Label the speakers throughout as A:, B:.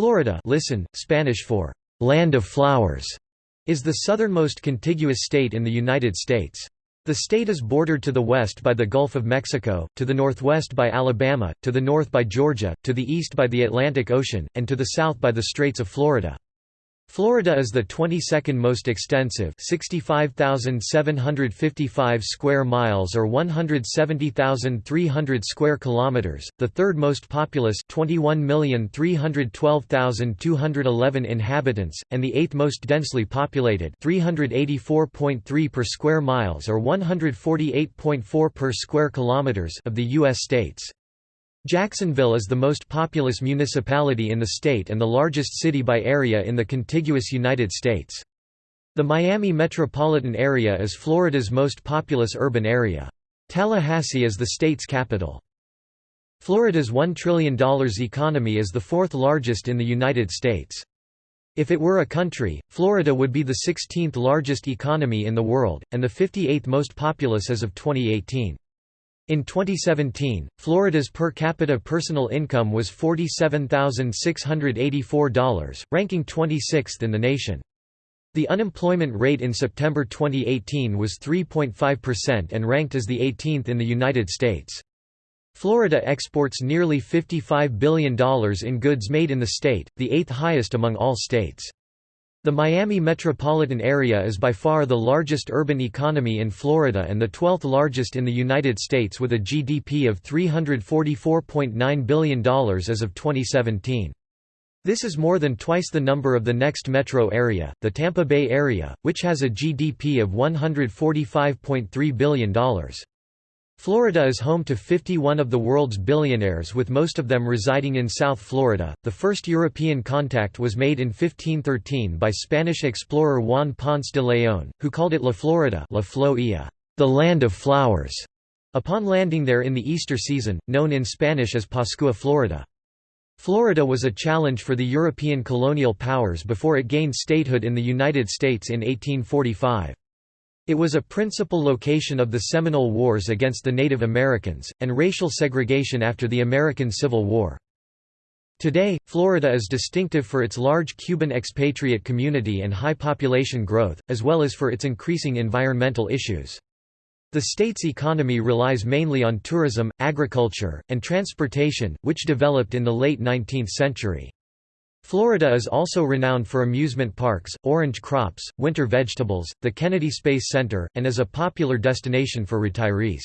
A: Florida listen, Spanish for «land of flowers» is the southernmost contiguous state in the United States. The state is bordered to the west by the Gulf of Mexico, to the northwest by Alabama, to the north by Georgia, to the east by the Atlantic Ocean, and to the south by the Straits of Florida. Florida is the 22nd most extensive 65,755 square miles or 170,300 square kilometers, the third most populous 21,312,211 inhabitants, and the eighth most densely populated 384.3 per square miles or 148.4 per square kilometers of the U.S. states. Jacksonville is the most populous municipality in the state and the largest city by area in the contiguous United States. The Miami metropolitan area is Florida's most populous urban area. Tallahassee is the state's capital. Florida's $1 trillion economy is the fourth largest in the United States. If it were a country, Florida would be the 16th largest economy in the world, and the 58th most populous as of 2018. In 2017, Florida's per capita personal income was $47,684, ranking 26th in the nation. The unemployment rate in September 2018 was 3.5% and ranked as the 18th in the United States. Florida exports nearly $55 billion in goods made in the state, the eighth highest among all states. The Miami metropolitan area is by far the largest urban economy in Florida and the 12th largest in the United States with a GDP of $344.9 billion as of 2017. This is more than twice the number of the next metro area, the Tampa Bay area, which has a GDP of $145.3 billion. Florida is home to 51 of the world's billionaires with most of them residing in South Florida. The first European contact was made in 1513 by Spanish explorer Juan Ponce de León, who called it La Florida, La Floia, the land of flowers. Upon landing there in the Easter season, known in Spanish as Pascua Florida. Florida was a challenge for the European colonial powers before it gained statehood in the United States in 1845. It was a principal location of the Seminole Wars against the Native Americans, and racial segregation after the American Civil War. Today, Florida is distinctive for its large Cuban expatriate community and high population growth, as well as for its increasing environmental issues. The state's economy relies mainly on tourism, agriculture, and transportation, which developed in the late 19th century. Florida is also renowned for amusement parks, orange crops, winter vegetables, the Kennedy Space Center, and is a popular destination for retirees.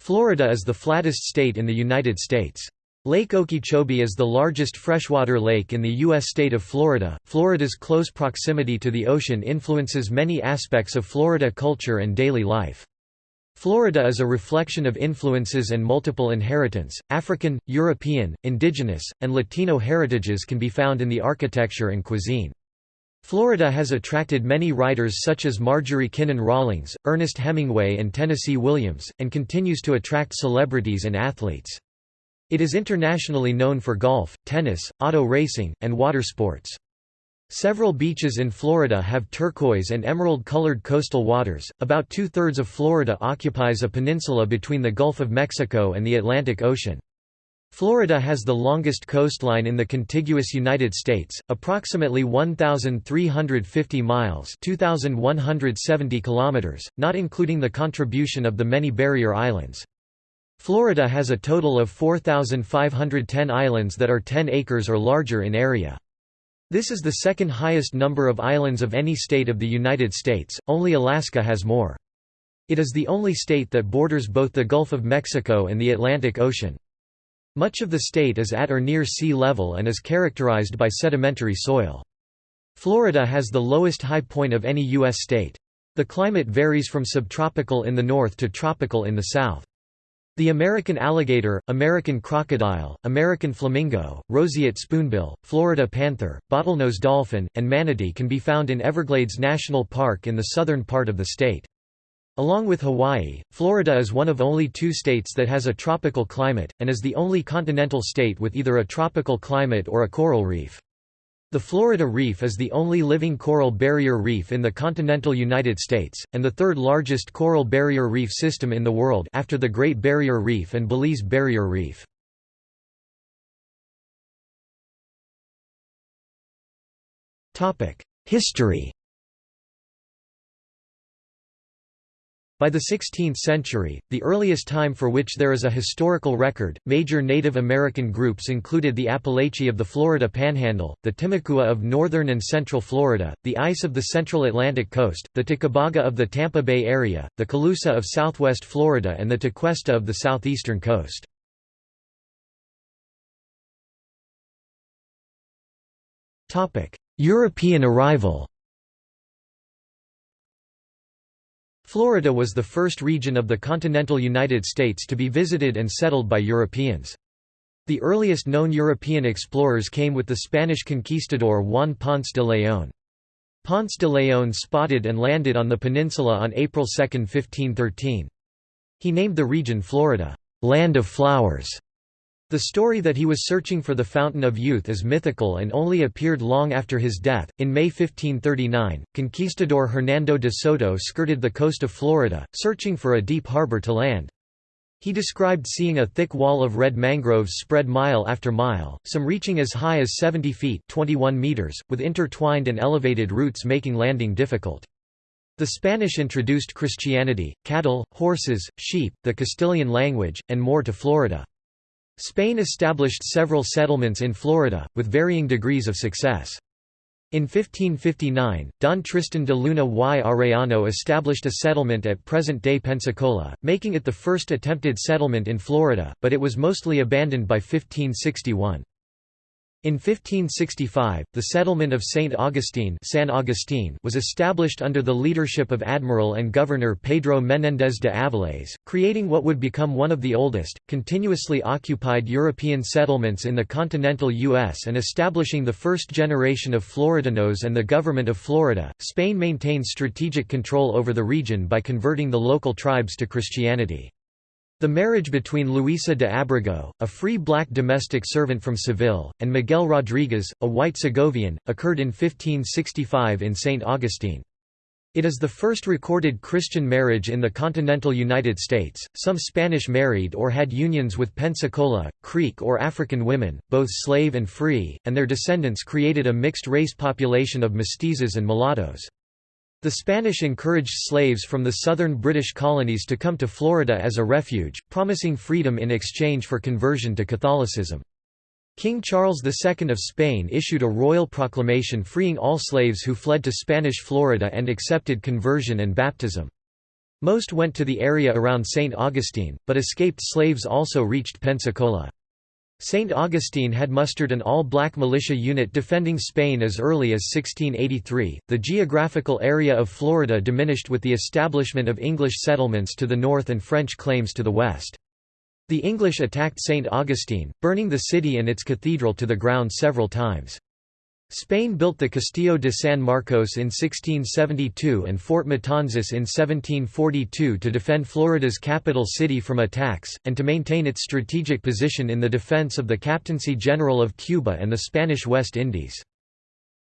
A: Florida is the flattest state in the United States. Lake Okeechobee is the largest freshwater lake in the U.S. state of Florida. Florida's close proximity to the ocean influences many aspects of Florida culture and daily life. Florida is a reflection of influences and multiple inheritance. African, European, indigenous, and Latino heritages can be found in the architecture and cuisine. Florida has attracted many writers such as Marjorie Kinnan Rawlings, Ernest Hemingway and Tennessee Williams, and continues to attract celebrities and athletes. It is internationally known for golf, tennis, auto racing, and water sports. Several beaches in Florida have turquoise and emerald-colored coastal waters. About two-thirds of Florida occupies a peninsula between the Gulf of Mexico and the Atlantic Ocean. Florida has the longest coastline in the contiguous United States, approximately 1,350 miles 2,170 kilometers, not including the contribution of the many barrier islands. Florida has a total of 4,510 islands that are 10 acres or larger in area. This is the second highest number of islands of any state of the United States, only Alaska has more. It is the only state that borders both the Gulf of Mexico and the Atlantic Ocean. Much of the state is at or near sea level and is characterized by sedimentary soil. Florida has the lowest high point of any U.S. state. The climate varies from subtropical in the north to tropical in the south. The American alligator, American crocodile, American flamingo, roseate spoonbill, Florida panther, bottlenose dolphin, and manatee can be found in Everglades National Park in the southern part of the state. Along with Hawaii, Florida is one of only two states that has a tropical climate, and is the only continental state with either a tropical climate or a coral reef. The Florida Reef is the only living coral barrier reef in the continental United States, and the third largest coral barrier reef system in the world after the Great Barrier Reef and Belize Barrier Reef. History By the 16th century, the earliest time for which there is a historical record, major Native American groups included the Apalachee of the Florida Panhandle, the Timucua of northern and central Florida, the Ais of the central Atlantic coast, the Tocobaga of the Tampa Bay area, the Calusa of southwest Florida and the Tequesta of the southeastern coast. European arrival Florida was the first region of the continental United States to be visited and settled by Europeans. The earliest known European explorers came with the Spanish conquistador Juan Ponce de León. Ponce de León spotted and landed on the peninsula on April 2, 1513. He named the region Florida, "'Land of Flowers' The story that he was searching for the Fountain of Youth is mythical and only appeared long after his death. In May 1539, conquistador Hernando de Soto skirted the coast of Florida, searching for a deep harbor to land. He described seeing a thick wall of red mangroves spread mile after mile, some reaching as high as 70 feet 21 meters, with intertwined and elevated roots making landing difficult. The Spanish introduced Christianity, cattle, horses, sheep, the Castilian language, and more to Florida. Spain established several settlements in Florida, with varying degrees of success. In 1559, Don Tristan de Luna y Arellano established a settlement at present-day Pensacola, making it the first attempted settlement in Florida, but it was mostly abandoned by 1561. In 1565, the settlement of St. Augustine, San was established under the leadership of Admiral and Governor Pedro Menéndez de Avilés, creating what would become one of the oldest, continuously occupied European settlements in the continental U.S. and establishing the first generation of Floridanos and the government of Florida. Spain maintained strategic control over the region by converting the local tribes to Christianity. The marriage between Luisa de Abrego, a free black domestic servant from Seville, and Miguel Rodriguez, a white Segovian, occurred in 1565 in St. Augustine. It is the first recorded Christian marriage in the continental United States. Some Spanish married or had unions with Pensacola, Creek, or African women, both slave and free, and their descendants created a mixed race population of mestizos and mulattoes. The Spanish encouraged slaves from the southern British colonies to come to Florida as a refuge, promising freedom in exchange for conversion to Catholicism. King Charles II of Spain issued a royal proclamation freeing all slaves who fled to Spanish Florida and accepted conversion and baptism. Most went to the area around St. Augustine, but escaped slaves also reached Pensacola. St. Augustine had mustered an all-black militia unit defending Spain as early as 1683. The geographical area of Florida diminished with the establishment of English settlements to the north and French claims to the west. The English attacked St. Augustine, burning the city and its cathedral to the ground several times. Spain built the Castillo de San Marcos in 1672 and Fort Matanzas in 1742 to defend Florida's capital city from attacks, and to maintain its strategic position in the defense of the Captaincy General of Cuba and the Spanish West Indies.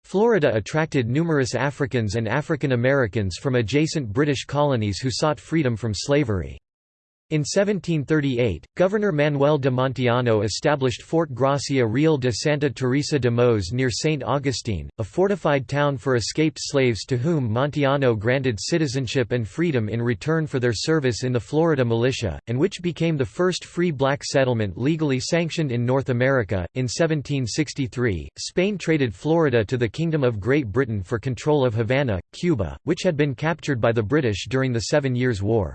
A: Florida attracted numerous Africans and African Americans from adjacent British colonies who sought freedom from slavery. In 1738, Governor Manuel de Montiano established Fort Gracia Real de Santa Teresa de Mos near St. Augustine, a fortified town for escaped slaves to whom Montiano granted citizenship and freedom in return for their service in the Florida militia, and which became the first free black settlement legally sanctioned in North America. In 1763, Spain traded Florida to the Kingdom of Great Britain for control of Havana, Cuba, which had been captured by the British during the Seven Years' War.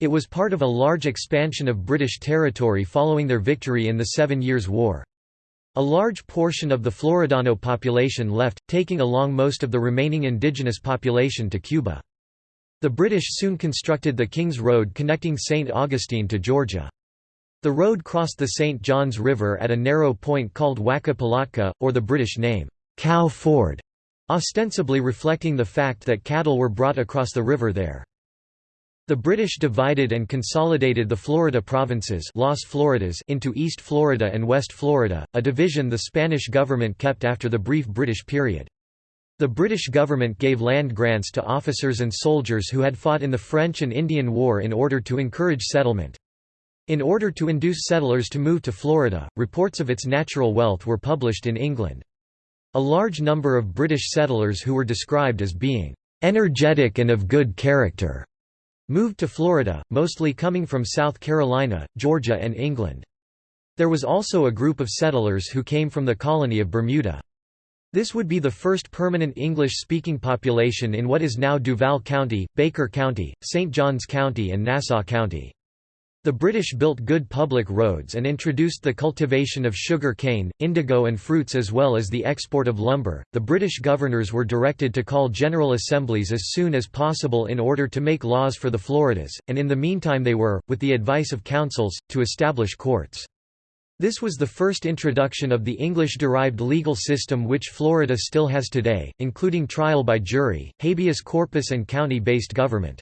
A: It was part of a large expansion of British territory following their victory in the Seven Years' War. A large portion of the Floridano population left, taking along most of the remaining indigenous population to Cuba. The British soon constructed the King's Road connecting St. Augustine to Georgia. The road crossed the St. Johns River at a narrow point called Waka or the British name, Cow Ford, ostensibly reflecting the fact that cattle were brought across the river there. The British divided and consolidated the Florida provinces Las Floridas into East Florida and West Florida, a division the Spanish government kept after the brief British period. The British government gave land grants to officers and soldiers who had fought in the French and Indian War in order to encourage settlement. In order to induce settlers to move to Florida, reports of its natural wealth were published in England. A large number of British settlers who were described as being "...energetic and of good character." Moved to Florida, mostly coming from South Carolina, Georgia and England. There was also a group of settlers who came from the colony of Bermuda. This would be the first permanent English-speaking population in what is now Duval County, Baker County, St. Johns County and Nassau County. The British built good public roads and introduced the cultivation of sugar cane, indigo, and fruits as well as the export of lumber. The British governors were directed to call general assemblies as soon as possible in order to make laws for the Floridas, and in the meantime they were, with the advice of councils, to establish courts. This was the first introduction of the English-derived legal system which Florida still has today, including trial by jury, habeas corpus and county-based government.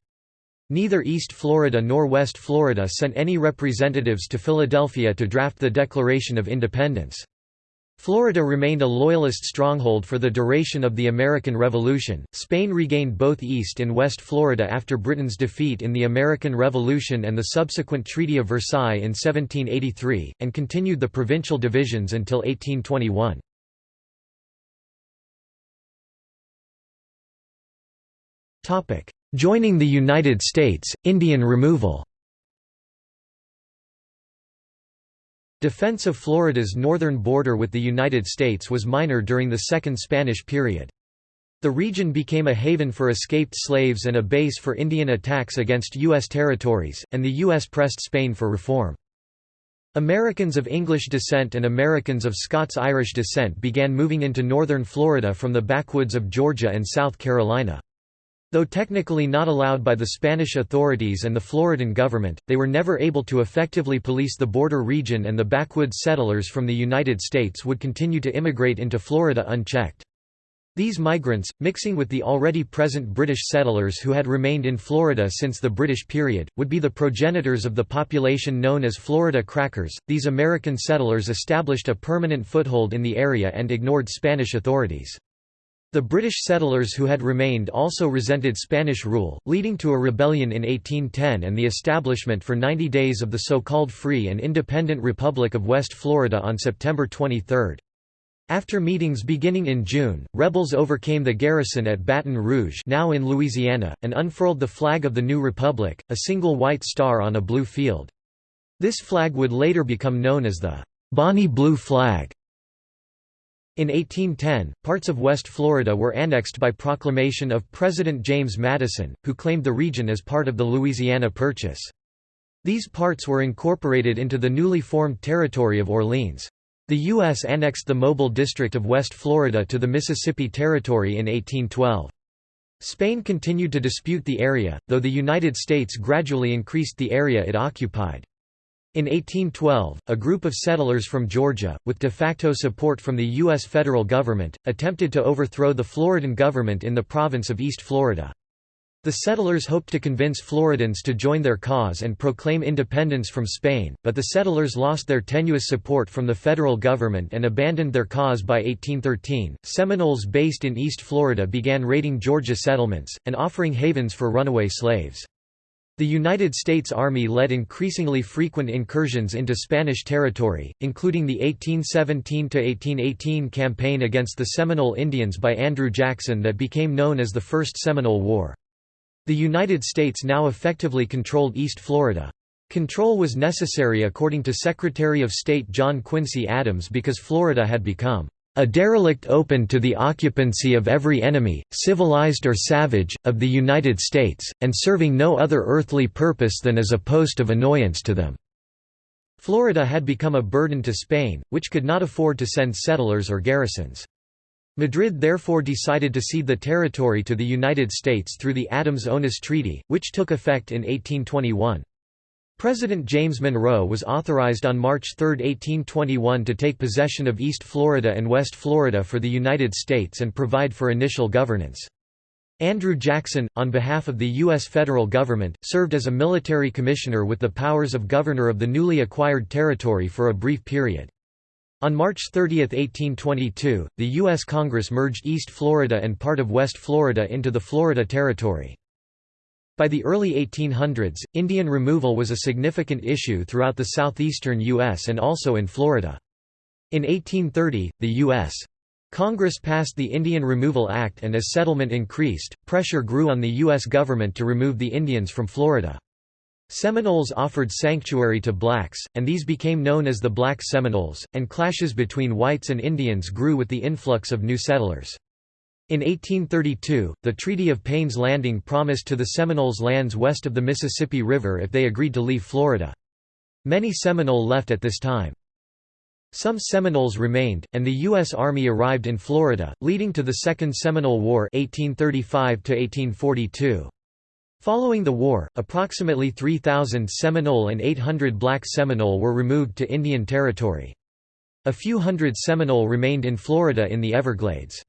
A: Neither East Florida nor West Florida sent any representatives to Philadelphia to draft the Declaration of Independence. Florida remained a Loyalist stronghold for the duration of the American Revolution. Spain regained both East and West Florida after Britain's defeat in the American Revolution and the subsequent Treaty of Versailles in 1783, and continued the provincial divisions until 1821. Joining the United States, Indian removal Defense of Florida's northern border with the United States was minor during the Second Spanish period. The region became a haven for escaped slaves and a base for Indian attacks against U.S. territories, and the U.S. pressed Spain for reform. Americans of English descent and Americans of Scots-Irish descent began moving into northern Florida from the backwoods of Georgia and South Carolina. Though technically not allowed by the Spanish authorities and the Floridan government, they were never able to effectively police the border region and the backwoods settlers from the United States would continue to immigrate into Florida unchecked. These migrants, mixing with the already present British settlers who had remained in Florida since the British period, would be the progenitors of the population known as Florida Crackers. These American settlers established a permanent foothold in the area and ignored Spanish authorities. The British settlers who had remained also resented Spanish rule, leading to a rebellion in 1810 and the establishment for 90 days of the so-called Free and Independent Republic of West Florida on September 23. After meetings beginning in June, rebels overcame the garrison at Baton Rouge now in Louisiana, and unfurled the flag of the new republic, a single white star on a blue field. This flag would later become known as the Bonnie Blue Flag. In 1810, parts of West Florida were annexed by proclamation of President James Madison, who claimed the region as part of the Louisiana Purchase. These parts were incorporated into the newly formed territory of Orleans. The U.S. annexed the Mobile District of West Florida to the Mississippi Territory in 1812. Spain continued to dispute the area, though the United States gradually increased the area it occupied. In 1812, a group of settlers from Georgia, with de facto support from the U.S. federal government, attempted to overthrow the Floridan government in the province of East Florida. The settlers hoped to convince Floridans to join their cause and proclaim independence from Spain, but the settlers lost their tenuous support from the federal government and abandoned their cause by 1813. Seminoles based in East Florida began raiding Georgia settlements, and offering havens for runaway slaves. The United States Army led increasingly frequent incursions into Spanish territory, including the 1817–1818 campaign against the Seminole Indians by Andrew Jackson that became known as the First Seminole War. The United States now effectively controlled East Florida. Control was necessary according to Secretary of State John Quincy Adams because Florida had become a derelict open to the occupancy of every enemy, civilized or savage, of the United States, and serving no other earthly purpose than as a post of annoyance to them." Florida had become a burden to Spain, which could not afford to send settlers or garrisons. Madrid therefore decided to cede the territory to the United States through the Adams-Onis Treaty, which took effect in 1821. President James Monroe was authorized on March 3, 1821 to take possession of East Florida and West Florida for the United States and provide for initial governance. Andrew Jackson, on behalf of the U.S. federal government, served as a military commissioner with the powers of governor of the newly acquired territory for a brief period. On March 30, 1822, the U.S. Congress merged East Florida and part of West Florida into the Florida Territory. By the early 1800s, Indian removal was a significant issue throughout the southeastern U.S. and also in Florida. In 1830, the U.S. Congress passed the Indian Removal Act and as settlement increased, pressure grew on the U.S. government to remove the Indians from Florida. Seminoles offered sanctuary to blacks, and these became known as the Black Seminoles, and clashes between whites and Indians grew with the influx of new settlers. In 1832, the Treaty of Payne's Landing promised to the Seminoles lands west of the Mississippi River if they agreed to leave Florida. Many Seminole left at this time. Some Seminoles remained, and the U.S. Army arrived in Florida, leading to the Second Seminole War 1835 -1842. Following the war, approximately 3,000 Seminole and 800 black Seminole were removed to Indian Territory. A few hundred Seminole remained in Florida in the Everglades.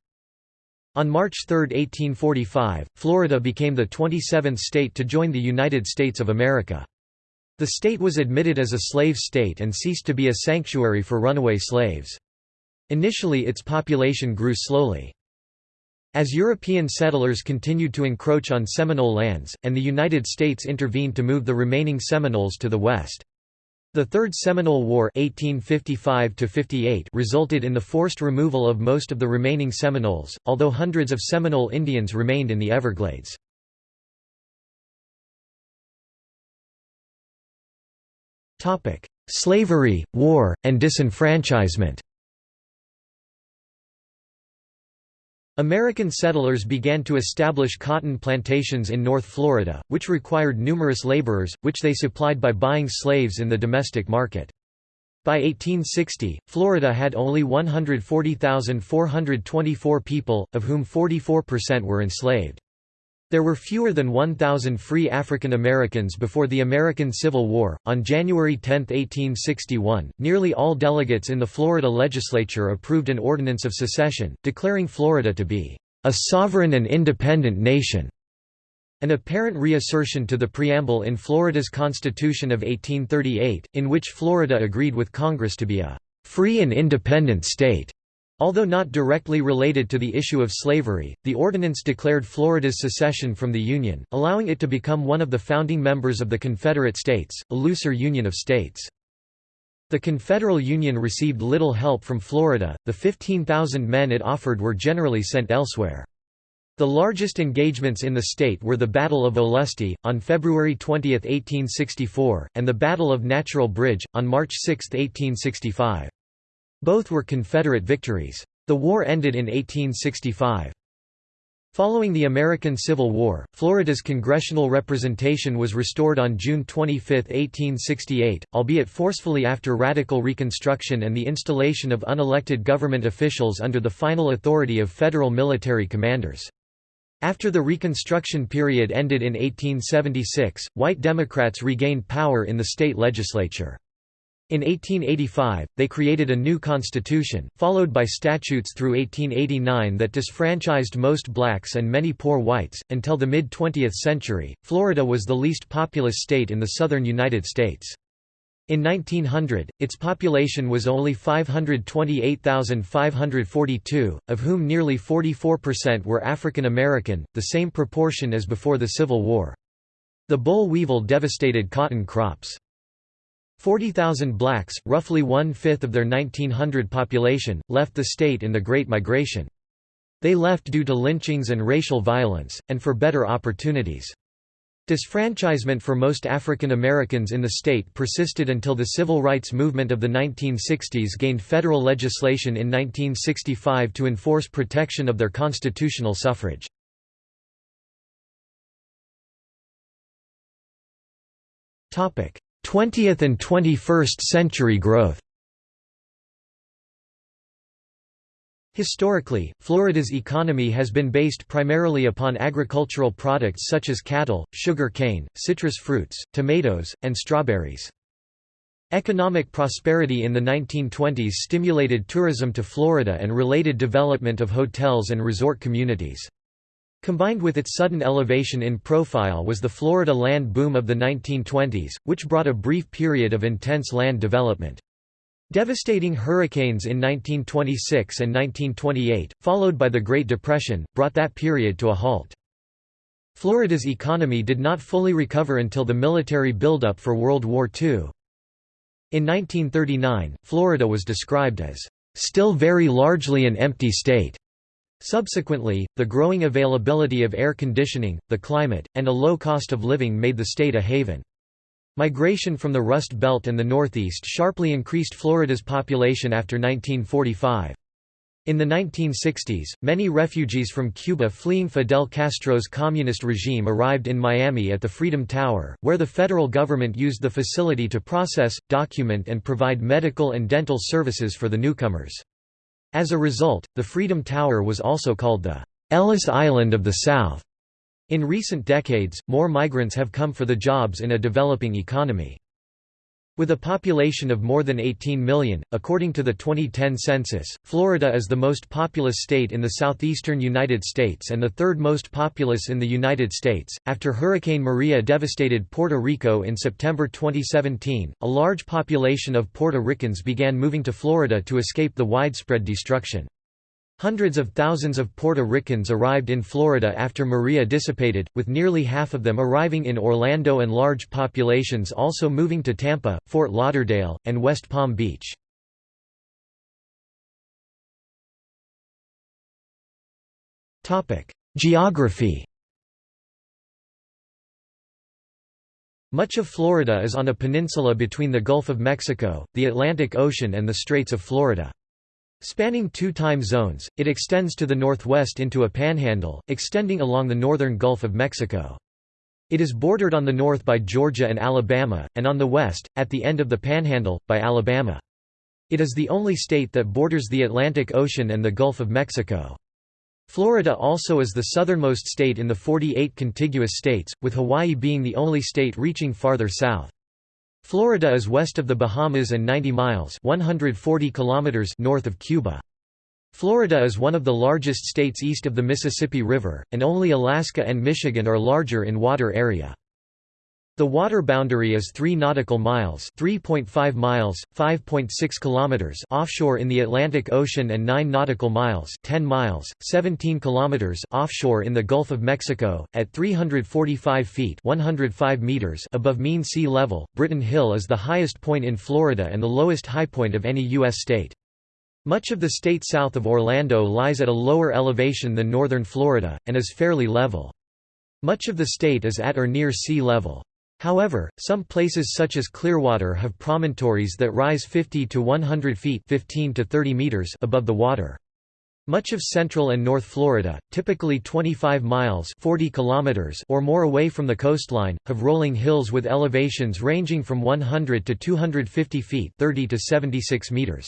A: On March 3, 1845, Florida became the 27th state to join the United States of America. The state was admitted as a slave state and ceased to be a sanctuary for runaway slaves. Initially its population grew slowly. As European settlers continued to encroach on Seminole lands, and the United States intervened to move the remaining Seminoles to the west. The Third Seminole War 1855 resulted in the forced removal of most of the remaining Seminoles, although hundreds of Seminole Indians remained in the Everglades. Slavery, war, and disenfranchisement American settlers began to establish cotton plantations in North Florida, which required numerous laborers, which they supplied by buying slaves in the domestic market. By 1860, Florida had only 140,424 people, of whom 44% were enslaved. There were fewer than 1,000 free African Americans before the American Civil War. On January 10, 1861, nearly all delegates in the Florida legislature approved an ordinance of secession, declaring Florida to be a sovereign and independent nation. An apparent reassertion to the preamble in Florida's Constitution of 1838, in which Florida agreed with Congress to be a free and independent state. Although not directly related to the issue of slavery, the ordinance declared Florida's secession from the Union, allowing it to become one of the founding members of the Confederate States, a looser Union of States. The Confederal Union received little help from Florida, the 15,000 men it offered were generally sent elsewhere. The largest engagements in the state were the Battle of Olustee, on February 20, 1864, and the Battle of Natural Bridge, on March 6, 1865. Both were Confederate victories. The war ended in 1865. Following the American Civil War, Florida's congressional representation was restored on June 25, 1868, albeit forcefully after radical Reconstruction and the installation of unelected government officials under the final authority of federal military commanders. After the Reconstruction period ended in 1876, white Democrats regained power in the state legislature. In 1885, they created a new constitution, followed by statutes through 1889 that disfranchised most blacks and many poor whites. Until the mid 20th century, Florida was the least populous state in the southern United States. In 1900, its population was only 528,542, of whom nearly 44% were African American, the same proportion as before the Civil War. The boll weevil devastated cotton crops. 40,000 blacks, roughly one-fifth of their 1900 population, left the state in the Great Migration. They left due to lynchings and racial violence, and for better opportunities. Disfranchisement for most African Americans in the state persisted until the civil rights movement of the 1960s gained federal legislation in 1965 to enforce protection of their constitutional suffrage. 20th and 21st century growth Historically, Florida's economy has been based primarily upon agricultural products such as cattle, sugar cane, citrus fruits, tomatoes, and strawberries. Economic prosperity in the 1920s stimulated tourism to Florida and related development of hotels and resort communities. Combined with its sudden elevation in profile was the Florida land boom of the 1920s, which brought a brief period of intense land development. Devastating hurricanes in 1926 and 1928, followed by the Great Depression, brought that period to a halt. Florida's economy did not fully recover until the military buildup for World War II. In 1939, Florida was described as still very largely an empty state. Subsequently, the growing availability of air conditioning, the climate, and a low cost of living made the state a haven. Migration from the Rust Belt and the Northeast sharply increased Florida's population after 1945. In the 1960s, many refugees from Cuba fleeing Fidel Castro's communist regime arrived in Miami at the Freedom Tower, where the federal government used the facility to process, document and provide medical and dental services for the newcomers. As a result, the Freedom Tower was also called the Ellis Island of the South. In recent decades, more migrants have come for the jobs in a developing economy. With a population of more than 18 million, according to the 2010 census, Florida is the most populous state in the southeastern United States and the third most populous in the United States. After Hurricane Maria devastated Puerto Rico in September 2017, a large population of Puerto Ricans began moving to Florida to escape the widespread destruction. Hundreds of thousands of Puerto Ricans arrived in Florida after Maria dissipated, with nearly half of them arriving in Orlando and large populations also moving to Tampa, Fort Lauderdale, and West Palm Beach. Geography Much of Florida is on a peninsula between the Gulf of Mexico, the Atlantic Ocean and the Straits of Florida. Spanning two time zones, it extends to the northwest into a panhandle, extending along the northern Gulf of Mexico. It is bordered on the north by Georgia and Alabama, and on the west, at the end of the panhandle, by Alabama. It is the only state that borders the Atlantic Ocean and the Gulf of Mexico. Florida also is the southernmost state in the 48 contiguous states, with Hawaii being the only state reaching farther south. Florida is west of the Bahamas and 90 miles 140 kilometers north of Cuba. Florida is one of the largest states east of the Mississippi River, and only Alaska and Michigan are larger in water area. The water boundary is 3 nautical miles, 3.5 miles, 5.6 kilometers offshore in the Atlantic Ocean and 9 nautical miles, 10 miles, 17 kilometers offshore in the Gulf of Mexico at 345 feet, 105 meters above mean sea level. Britton Hill is the highest point in Florida and the lowest high point of any US state. Much of the state south of Orlando lies at a lower elevation than northern Florida and is fairly level. Much of the state is at or near sea level. However, some places such as Clearwater have promontories that rise 50 to 100 feet 15 to 30 meters above the water. Much of central and north Florida, typically 25 miles 40 kilometers or more away from the coastline, have rolling hills with elevations ranging from 100 to 250 feet 30 to 76 meters.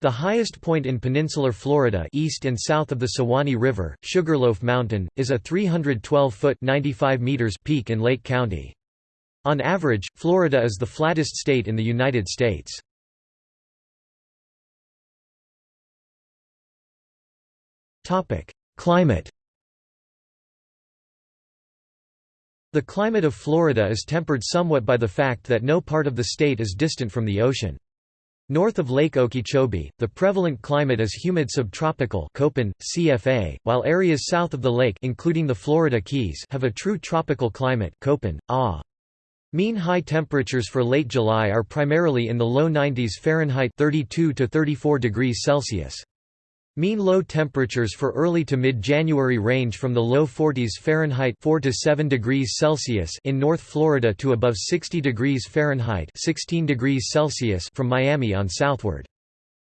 A: The highest point in peninsular Florida east and south of the Suwannee River, Sugarloaf Mountain, is a 312-foot peak in Lake County. On average, Florida is the flattest state in the United States. Climate The climate of Florida is tempered somewhat by the fact that no part of the state is distant from the ocean. North of Lake Okeechobee, the prevalent climate is humid subtropical CFA, while areas south of the lake including the Florida Keys have a true tropical climate Köppen, AH. Mean high temperatures for late July are primarily in the low 90s Fahrenheit 32 to 34 degrees Celsius. Mean low temperatures for early to mid-January range from the low 40s Fahrenheit 4 to 7 degrees Celsius in North Florida to above 60 degrees Fahrenheit 16 degrees Celsius from Miami on southward.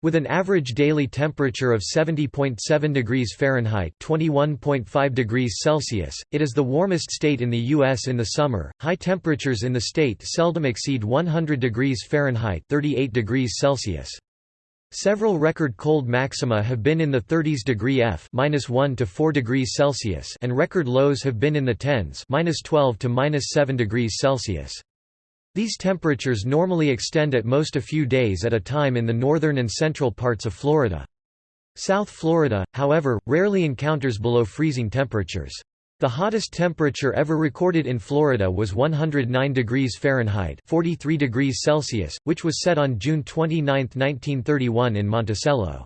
A: With an average daily temperature of 70.7 degrees Fahrenheit (21.5 degrees Celsius), it is the warmest state in the U.S. in the summer. High temperatures in the state seldom exceed 100 degrees Fahrenheit (38 degrees Celsius). Several record cold maxima have been in the 30s degree F (-1 to 4 degrees Celsius) and record lows have been in the 10s (-12 to -7 degrees Celsius). These temperatures normally extend at most a few days at a time in the northern and central parts of Florida. South Florida, however, rarely encounters below freezing temperatures. The hottest temperature ever recorded in Florida was 109 degrees Fahrenheit 43 degrees Celsius, which was set on June 29, 1931 in Monticello.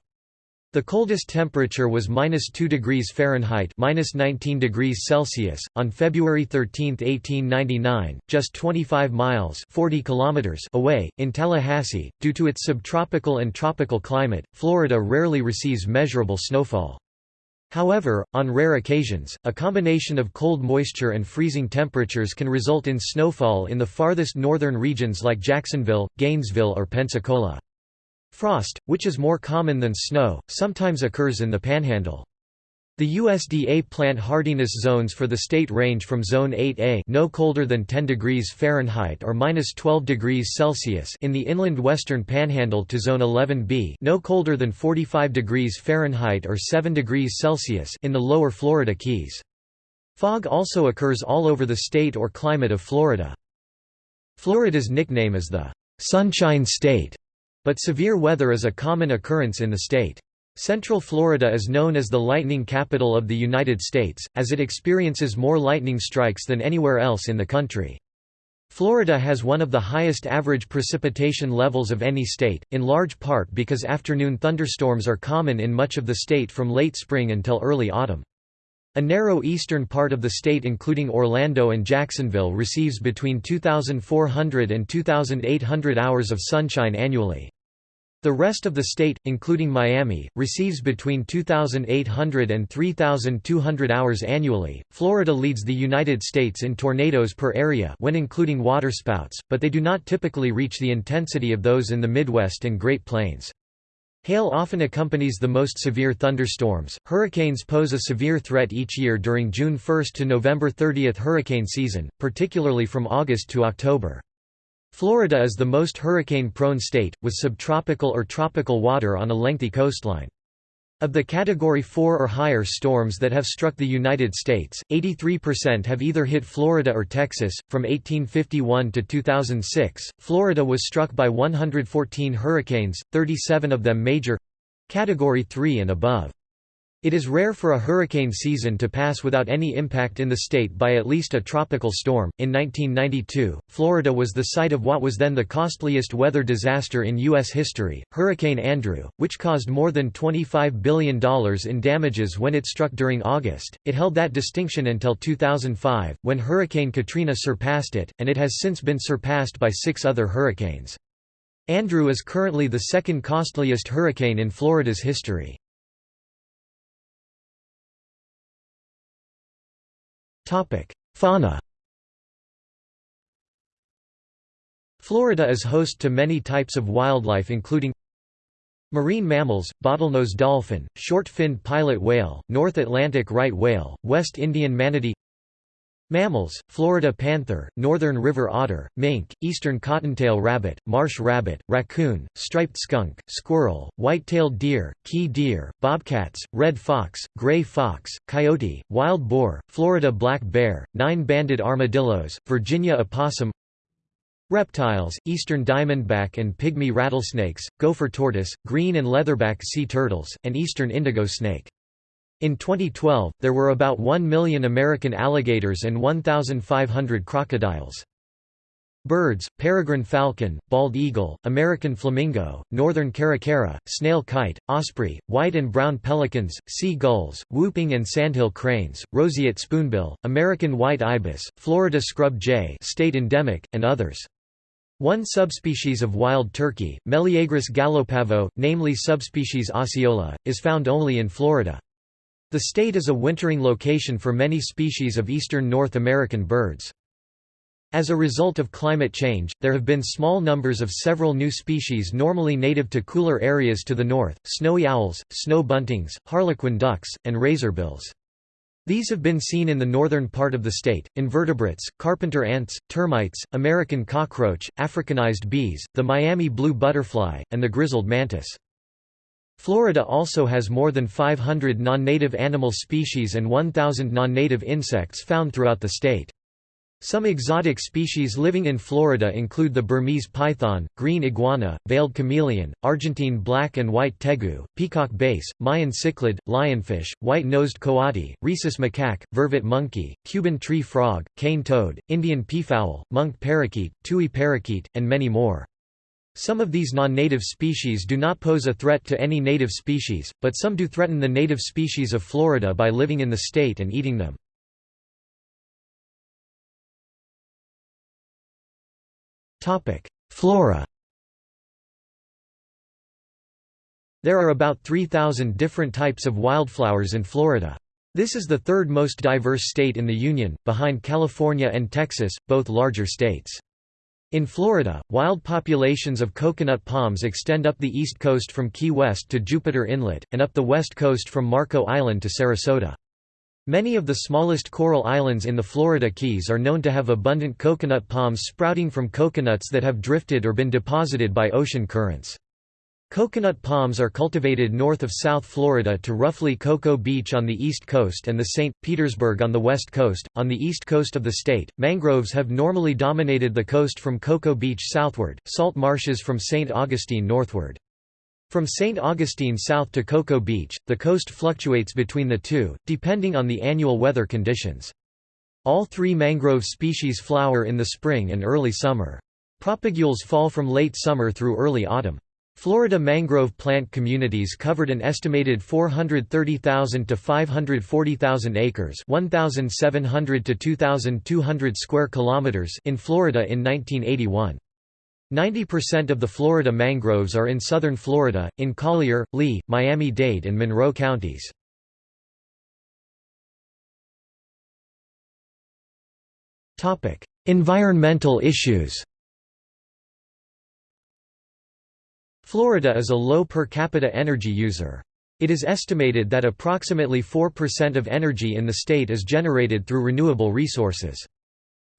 A: The coldest temperature was minus 2 degrees Fahrenheit minus 19 degrees Celsius, on February 13, 1899, just 25 miles 40 kilometers away, in Tallahassee. Due to its subtropical and tropical climate, Florida rarely receives measurable snowfall. However, on rare occasions, a combination of cold moisture and freezing temperatures can result in snowfall in the farthest northern regions like Jacksonville, Gainesville or Pensacola. Frost, which is more common than snow, sometimes occurs in the panhandle. The USDA plant hardiness zones for the state range from Zone 8A no colder than 10 degrees Fahrenheit or minus 12 degrees Celsius in the inland western panhandle to Zone 11B no colder than 45 degrees Fahrenheit or 7 degrees Celsius in the lower Florida Keys. Fog also occurs all over the state or climate of Florida. Florida's nickname is the Sunshine State but severe weather is a common occurrence in the state. Central Florida is known as the lightning capital of the United States, as it experiences more lightning strikes than anywhere else in the country. Florida has one of the highest average precipitation levels of any state, in large part because afternoon thunderstorms are common in much of the state from late spring until early autumn. A narrow eastern part of the state including Orlando and Jacksonville receives between 2,400 and 2,800 hours of sunshine annually. The rest of the state, including Miami, receives between 2,800 and 3,200 hours annually. Florida leads the United States in tornadoes per area when including waterspouts, but they do not typically reach the intensity of those in the Midwest and Great Plains. Hail often accompanies the most severe thunderstorms. Hurricanes pose a severe threat each year during June 1 to November 30 hurricane season, particularly from August to October. Florida is the most hurricane-prone state, with subtropical or tropical water on a lengthy coastline. Of the Category 4 or higher storms that have struck the United States, 83% have either hit Florida or Texas. From 1851 to 2006, Florida was struck by 114 hurricanes, 37 of them major Category 3 and above. It is rare for a hurricane season to pass without any impact in the state by at least a tropical storm. In 1992, Florida was the site of what was then the costliest weather disaster in U.S. history, Hurricane Andrew, which caused more than $25 billion in damages when it struck during August. It held that distinction until 2005, when Hurricane Katrina surpassed it, and it has since been surpassed by six other hurricanes. Andrew is currently the second costliest hurricane in Florida's history. Fauna Florida is host to many types of wildlife including Marine mammals, bottlenose dolphin, short-finned pilot whale, North Atlantic right whale, West Indian manatee Mammals, Florida panther, northern river otter, mink, eastern cottontail rabbit, marsh rabbit, raccoon, striped skunk, squirrel, white-tailed deer, key deer, bobcats, red fox, gray fox, coyote, wild boar, Florida black bear, nine-banded armadillos, Virginia opossum Reptiles, eastern diamondback and pygmy rattlesnakes, gopher tortoise, green and leatherback sea turtles, and eastern indigo snake. In 2012, there were about 1 million American alligators and 1,500 crocodiles. Birds, peregrine falcon, bald eagle, American flamingo, northern caracara, snail kite, osprey, white and brown pelicans, sea gulls, whooping and sandhill cranes, roseate spoonbill, American white ibis, Florida scrub jay state endemic, and others. One subspecies of wild turkey, Meleagris gallopavo, namely subspecies osceola, is found only in Florida. The state is a wintering location for many species of eastern North American birds. As a result of climate change, there have been small numbers of several new species normally native to cooler areas to the north, snowy owls, snow buntings, harlequin ducks, and razorbills. These have been seen in the northern part of the state, invertebrates, carpenter ants, termites, American cockroach, Africanized bees, the Miami blue butterfly, and the grizzled mantis. Florida also has more than 500 non-native animal species and 1,000 non-native insects found throughout the state. Some exotic species living in Florida include the Burmese python, green iguana, veiled chameleon, Argentine black and white tegu, peacock bass, Mayan cichlid, lionfish, white-nosed coati, rhesus macaque, vervet monkey, Cuban tree frog, cane toad, Indian peafowl, monk parakeet, tui parakeet, and many more. Some of these non-native species do not pose a threat to any native species, but some do threaten the native species of Florida by living in the state and eating them. Flora There are about 3,000 different types of wildflowers in Florida. This is the third most diverse state in the Union, behind California and Texas, both larger states. In Florida, wild populations of coconut palms extend up the east coast from Key West to Jupiter Inlet, and up the west coast from Marco Island to Sarasota. Many of the smallest coral islands in the Florida Keys are known to have abundant coconut palms sprouting from coconuts that have drifted or been deposited by ocean currents. Coconut palms are cultivated north of South Florida to roughly Cocoa Beach on the east coast and the St. Petersburg on the west coast. On the east coast of the state, mangroves have normally dominated the coast from Cocoa Beach southward, salt marshes from St. Augustine northward. From St. Augustine south to Cocoa Beach, the coast fluctuates between the two, depending on the annual weather conditions. All three mangrove species flower in the spring and early summer. Propagules fall from late summer through early autumn. Florida mangrove plant communities covered an estimated 430,000 to 540,000 acres, 1,700 to 2,200 square kilometers in Florida in 1981. 90% of the Florida mangroves are in southern Florida, in Collier, Lee, Miami-Dade and Monroe counties. Environmental issues Florida is a low per capita energy user. It is estimated that approximately 4% of energy in the state is generated through renewable resources.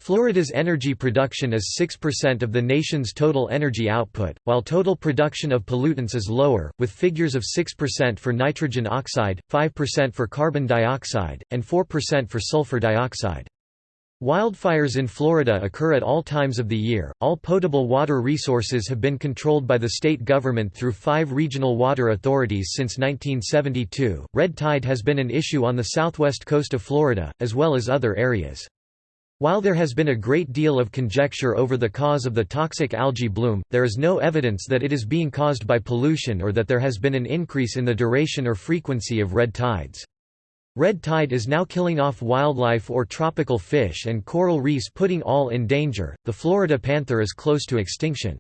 A: Florida's energy production is 6% of the nation's total energy output, while total production of pollutants is lower, with figures of 6% for nitrogen oxide, 5% for carbon dioxide, and 4% for sulfur dioxide. Wildfires in Florida occur at all times of the year. All potable water resources have been controlled by the state government through five regional water authorities since 1972. Red tide has been an issue on the southwest coast of Florida, as well as other areas. While there has been a great deal of conjecture over the cause of the toxic algae bloom, there is no evidence that it is being caused by pollution or that there has been an increase in the duration or frequency of red tides. Red tide is now killing off wildlife or tropical fish and coral reefs putting all in danger. The Florida panther is close to extinction.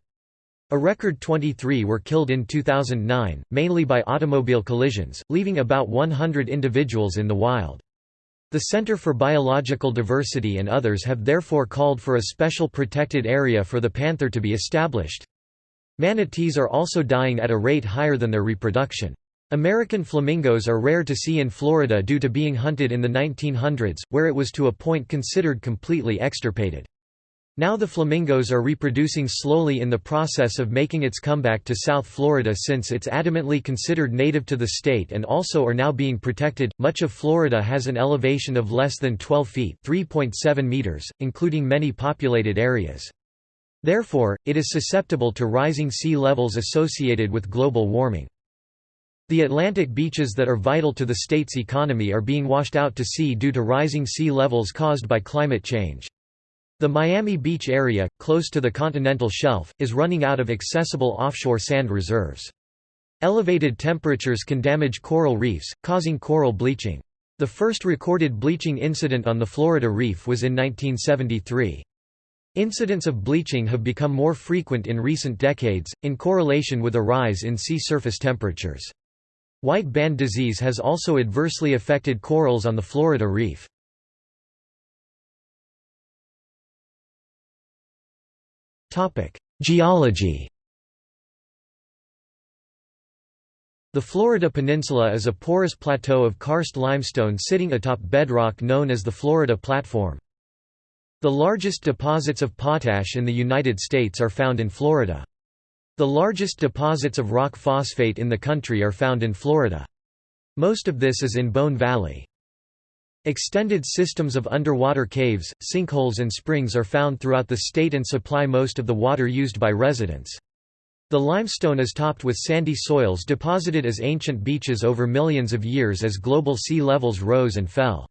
A: A record 23 were killed in 2009, mainly by automobile collisions, leaving about 100 individuals in the wild. The Center for Biological Diversity and others have therefore called for a special protected area for the panther to be established. Manatees are also dying at a rate higher than their reproduction. American flamingos are rare to see in Florida due to being hunted in the 1900s, where it was to a point considered completely extirpated. Now the flamingos are reproducing slowly in the process of making its comeback to South Florida since it's adamantly considered native to the state and also are now being protected. Much of Florida has an elevation of less than 12 feet, 3.7 meters, including many populated areas. Therefore, it is susceptible to rising sea levels associated with global warming. The Atlantic beaches that are vital to the state's economy are being washed out to sea due to rising sea levels caused by climate change. The Miami Beach area, close to the continental shelf, is running out of accessible offshore sand reserves. Elevated temperatures can damage coral reefs, causing coral bleaching. The first recorded bleaching incident on the Florida Reef was in 1973. Incidents of bleaching have become more frequent in recent decades, in correlation with a rise in sea surface temperatures. White band disease has also adversely affected corals on the Florida Reef. Geology The Florida Peninsula is a porous plateau of karst limestone sitting atop bedrock known as the Florida Platform. The largest deposits of potash in the United States are found in Florida. The largest deposits of rock phosphate in the country are found in Florida. Most of this is in Bone Valley. Extended systems of underwater caves, sinkholes and springs are found throughout the state and supply most of the water used by residents. The limestone is topped with sandy soils deposited as ancient beaches over millions of years as global sea levels rose and fell.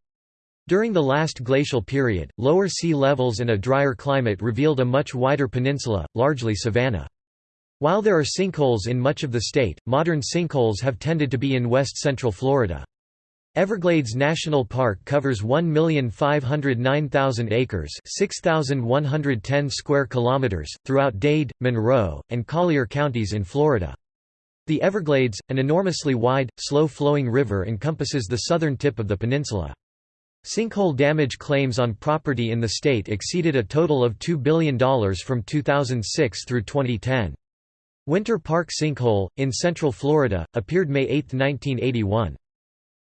A: During the last glacial period, lower sea levels and a drier climate revealed a much wider peninsula, largely savanna. While there are sinkholes in much of the state, modern sinkholes have tended to be in west-central Florida. Everglades National Park covers 1,509,000 acres, 6,110 square kilometers throughout Dade, Monroe, and Collier counties in Florida. The Everglades, an enormously wide, slow-flowing river encompasses the southern tip of the peninsula. Sinkhole damage claims on property in the state exceeded a total of $2 billion from 2006 through 2010. Winter Park Sinkhole, in central Florida, appeared May 8, 1981.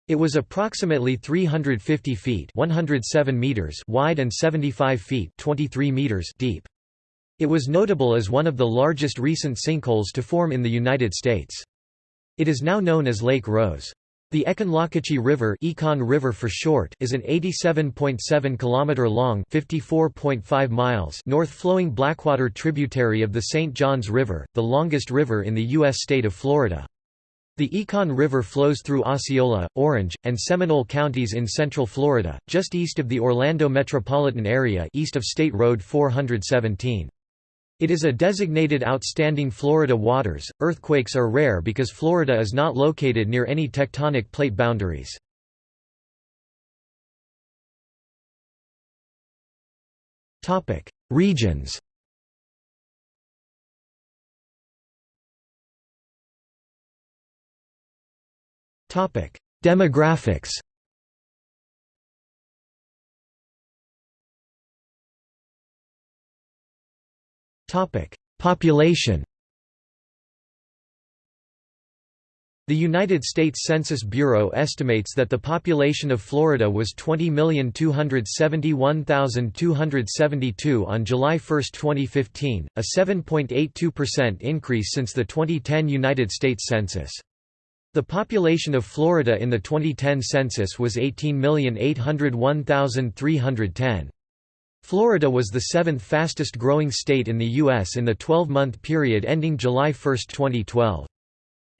A: It was approximately 350 feet 107 meters wide and 75 feet 23 meters deep. It was notable as one of the largest recent sinkholes to form in the United States. It is now known as Lake Rose. The Econlockhatchee River, Econ River for short, is an 87.7 km long, 54.5 miles north-flowing Blackwater tributary of the St. Johns River, the longest river in the U.S. state of Florida. The Econ River flows through Osceola, Orange, and Seminole counties in central Florida, just east of the Orlando metropolitan area east of State Road 417. It is a designated Outstanding Florida Waters. Earthquakes are rare because Florida is not located near any tectonic plate boundaries. Topic: Regions. Topic: Demographics. Topic: Population. The United States Census Bureau estimates that the population of Florida was 20,271,272 on July 1, 2015, a 7.82% increase since the 2010 United States Census. The population of Florida in the 2010 census was 18,801,310. Florida was the seventh fastest growing state in the U.S. in the 12-month period ending July 1, 2012.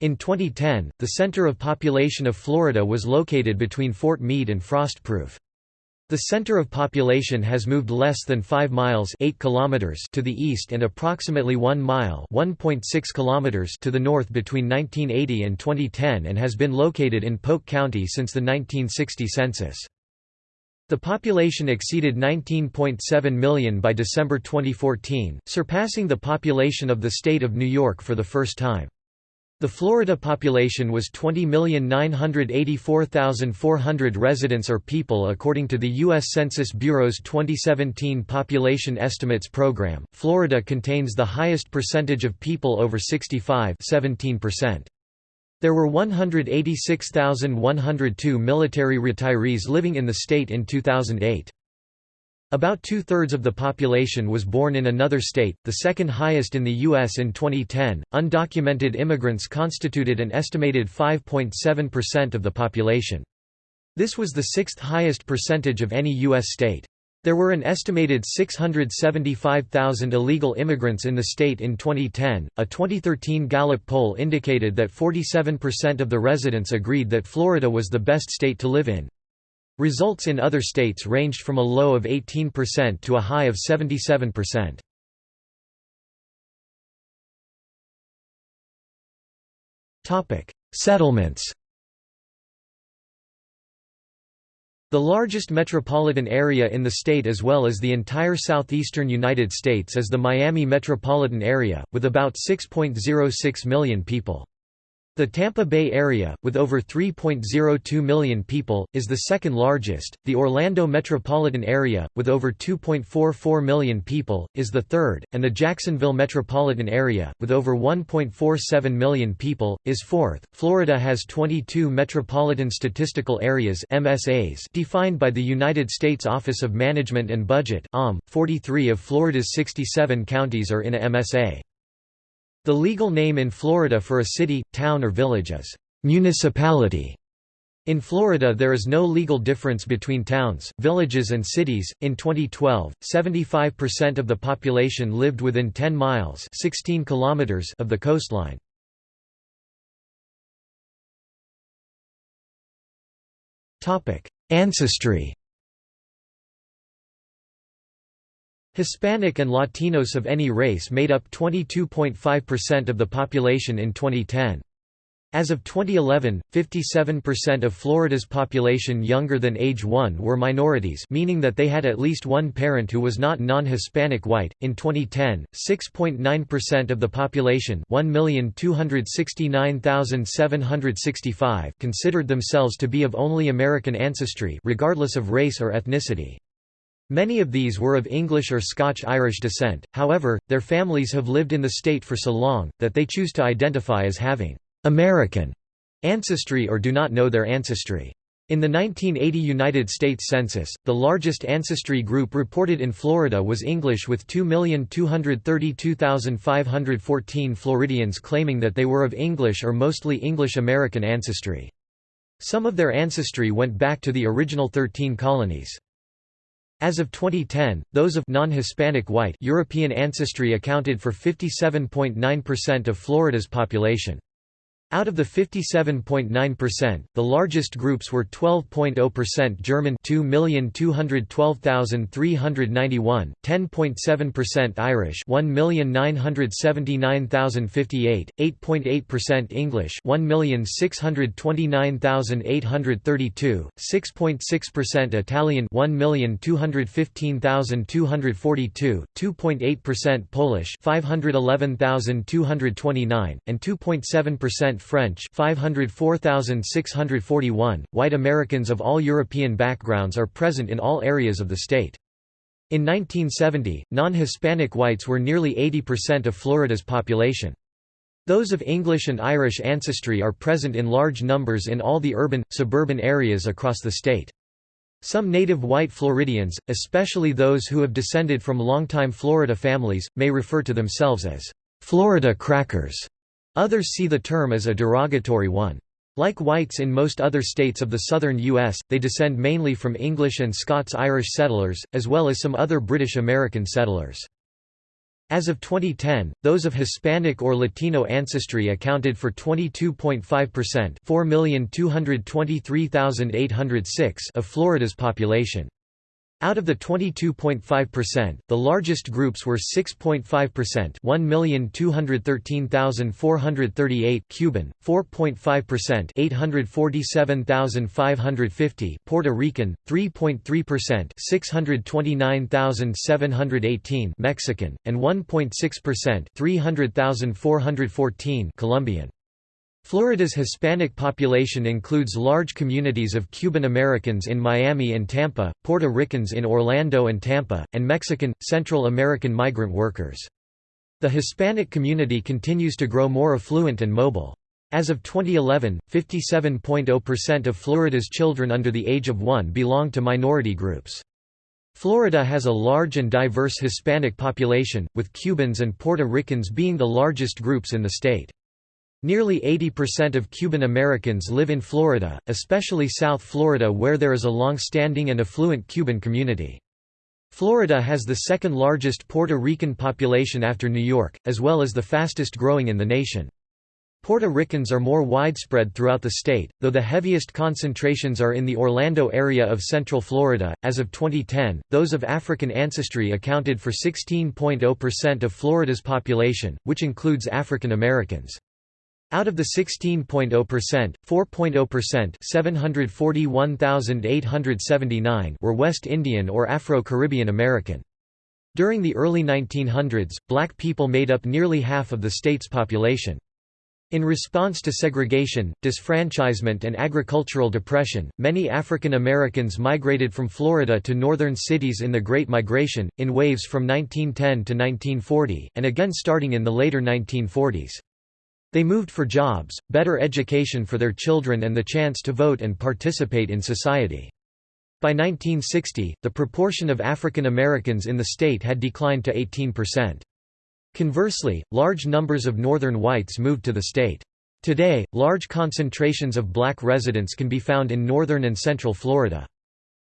A: In 2010, the center of population of Florida was located between Fort Meade and Frostproof. The center of population has moved less than 5 miles 8 kilometers to the east and approximately 1 mile 1.6 kilometers to the north between 1980 and 2010 and has been located in Polk County since the 1960 census. The population exceeded 19.7 million by December 2014, surpassing the population of the state of New York for the first time. The Florida population was 20,984,400 residents or people according to the U.S. Census Bureau's 2017 Population Estimates Program. Florida contains the highest percentage of people over 65 17%. There were 186,102 military retirees living in the state in 2008. About two-thirds of the population was born in another state, the second highest in the U.S. in 2010. Undocumented immigrants constituted an estimated 5.7% of the population. This was the sixth highest percentage of any U.S. state. There were an estimated 675,000 illegal immigrants in the state in 2010. A 2013 Gallup poll indicated that 47% of the residents agreed that Florida was the best state to live in. Results in other states ranged from a low of 18% to a high of 77%. Topic: Settlements. The largest metropolitan area in the state as well as the entire southeastern United States is the Miami metropolitan area, with about 6.06 million people. The Tampa Bay area, with over 3.02 million people, is the second largest. The Orlando metropolitan area, with over 2.44 million people, is the third, and the Jacksonville metropolitan area, with over 1.47 million people, is fourth. Florida has 22 metropolitan statistical areas (MSAs) defined by the United States Office of Management and Budget (OM). 43 of Florida's 67 counties are in a MSA. The legal name in Florida for a city, town or village is municipality. In Florida there is no legal difference between towns, villages and cities. In 2012, 75% of the population lived within 10 miles, 16 kilometers of the coastline. Topic: Ancestry Hispanic and Latinos of any race made up 22.5% of the population in 2010. As of 2011, 57% of Florida's population younger than age 1 were minorities, meaning that they had at least one parent who was not non-Hispanic white. In 2010, 6.9% of the population, 1,269,765, considered themselves to be of only American ancestry, regardless of race or ethnicity. Many of these were of English or Scotch-Irish descent, however, their families have lived in the state for so long, that they choose to identify as having American ancestry or do not know their ancestry. In the 1980 United States Census, the largest ancestry group reported in Florida was English with 2,232,514 Floridians claiming that they were of English or mostly English American ancestry. Some of their ancestry went back to the original 13 colonies. As of 2010, those of non-Hispanic white European ancestry accounted for 57.9% of Florida's population. Out of the 57.9%, the largest groups were 12.0% German 2,212,391, 10.7% Irish 1,979,058, 8.8% English 1,629,832, 6.6% Italian 1,215,242, 2.8% Polish 511,229, and 2.7% French 504,641. White Americans of all European backgrounds are present in all areas of the state. In 1970, non-Hispanic whites were nearly 80% of Florida's population. Those of English and Irish ancestry are present in large numbers in all the urban, suburban areas across the state. Some native white Floridians, especially those who have descended from longtime Florida families, may refer to themselves as Florida crackers. Others see the term as a derogatory one. Like whites in most other states of the southern U.S., they descend mainly from English and Scots-Irish settlers, as well as some other British American settlers. As of 2010, those of Hispanic or Latino ancestry accounted for 22.5% 4,223,806 of Florida's population. Out of the 22.5%, the largest groups were 6.5% 1,213,438 Cuban, 4.5% 847,550 Puerto Rican, 3.3% 629,718 Mexican, and 1.6% 300,414 Colombian. Florida's Hispanic population includes large communities of Cuban Americans in Miami and Tampa, Puerto Ricans in Orlando and Tampa, and Mexican, Central American migrant workers. The Hispanic community continues to grow more affluent and mobile. As of 2011, 57.0% of Florida's children under the age of one belong to minority groups. Florida has a large and diverse Hispanic population, with Cubans and Puerto Ricans being the largest groups in the state. Nearly 80% of Cuban Americans live in Florida, especially South Florida where there is a long-standing and affluent Cuban community. Florida has the second largest Puerto Rican population after New York, as well as the fastest growing in the nation. Puerto Ricans are more widespread throughout the state, though the heaviest concentrations are in the Orlando area of Central Florida. As of 2010, those of African ancestry accounted for 16.0% of Florida's population, which includes African Americans. Out of the 16.0%, 4.0% 741,879 were West Indian or Afro-Caribbean American. During the early 1900s, black people made up nearly half of the state's population. In response to segregation, disfranchisement and agricultural depression, many African Americans migrated from Florida to northern cities in the Great Migration, in waves from 1910 to 1940, and again starting in the later 1940s. They moved for jobs, better education for their children and the chance to vote and participate in society. By 1960, the proportion of African Americans in the state had declined to 18%. Conversely, large numbers of northern whites moved to the state. Today, large concentrations of black residents can be found in northern and central Florida.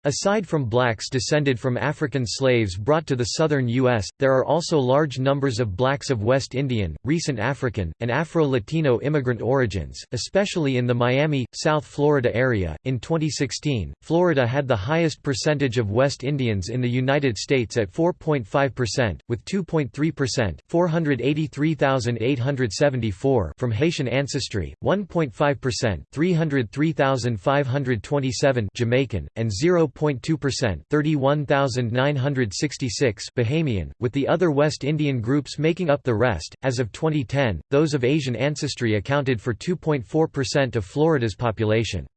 A: Aside from blacks descended from African slaves brought to the southern U.S., there are also large numbers of blacks of West Indian, recent African, and Afro-Latino immigrant origins, especially in the Miami, South Florida area. In 2016, Florida had the highest percentage of West Indians in the United States at 4.5%, with 2.3% 483,874 from Haitian ancestry, 1.5% 303,527 Jamaican, and 0 0.2% 31,966 Bahamian, with the other West Indian groups making up the rest. As of 2010, those of Asian ancestry accounted for 2.4% of Florida's population.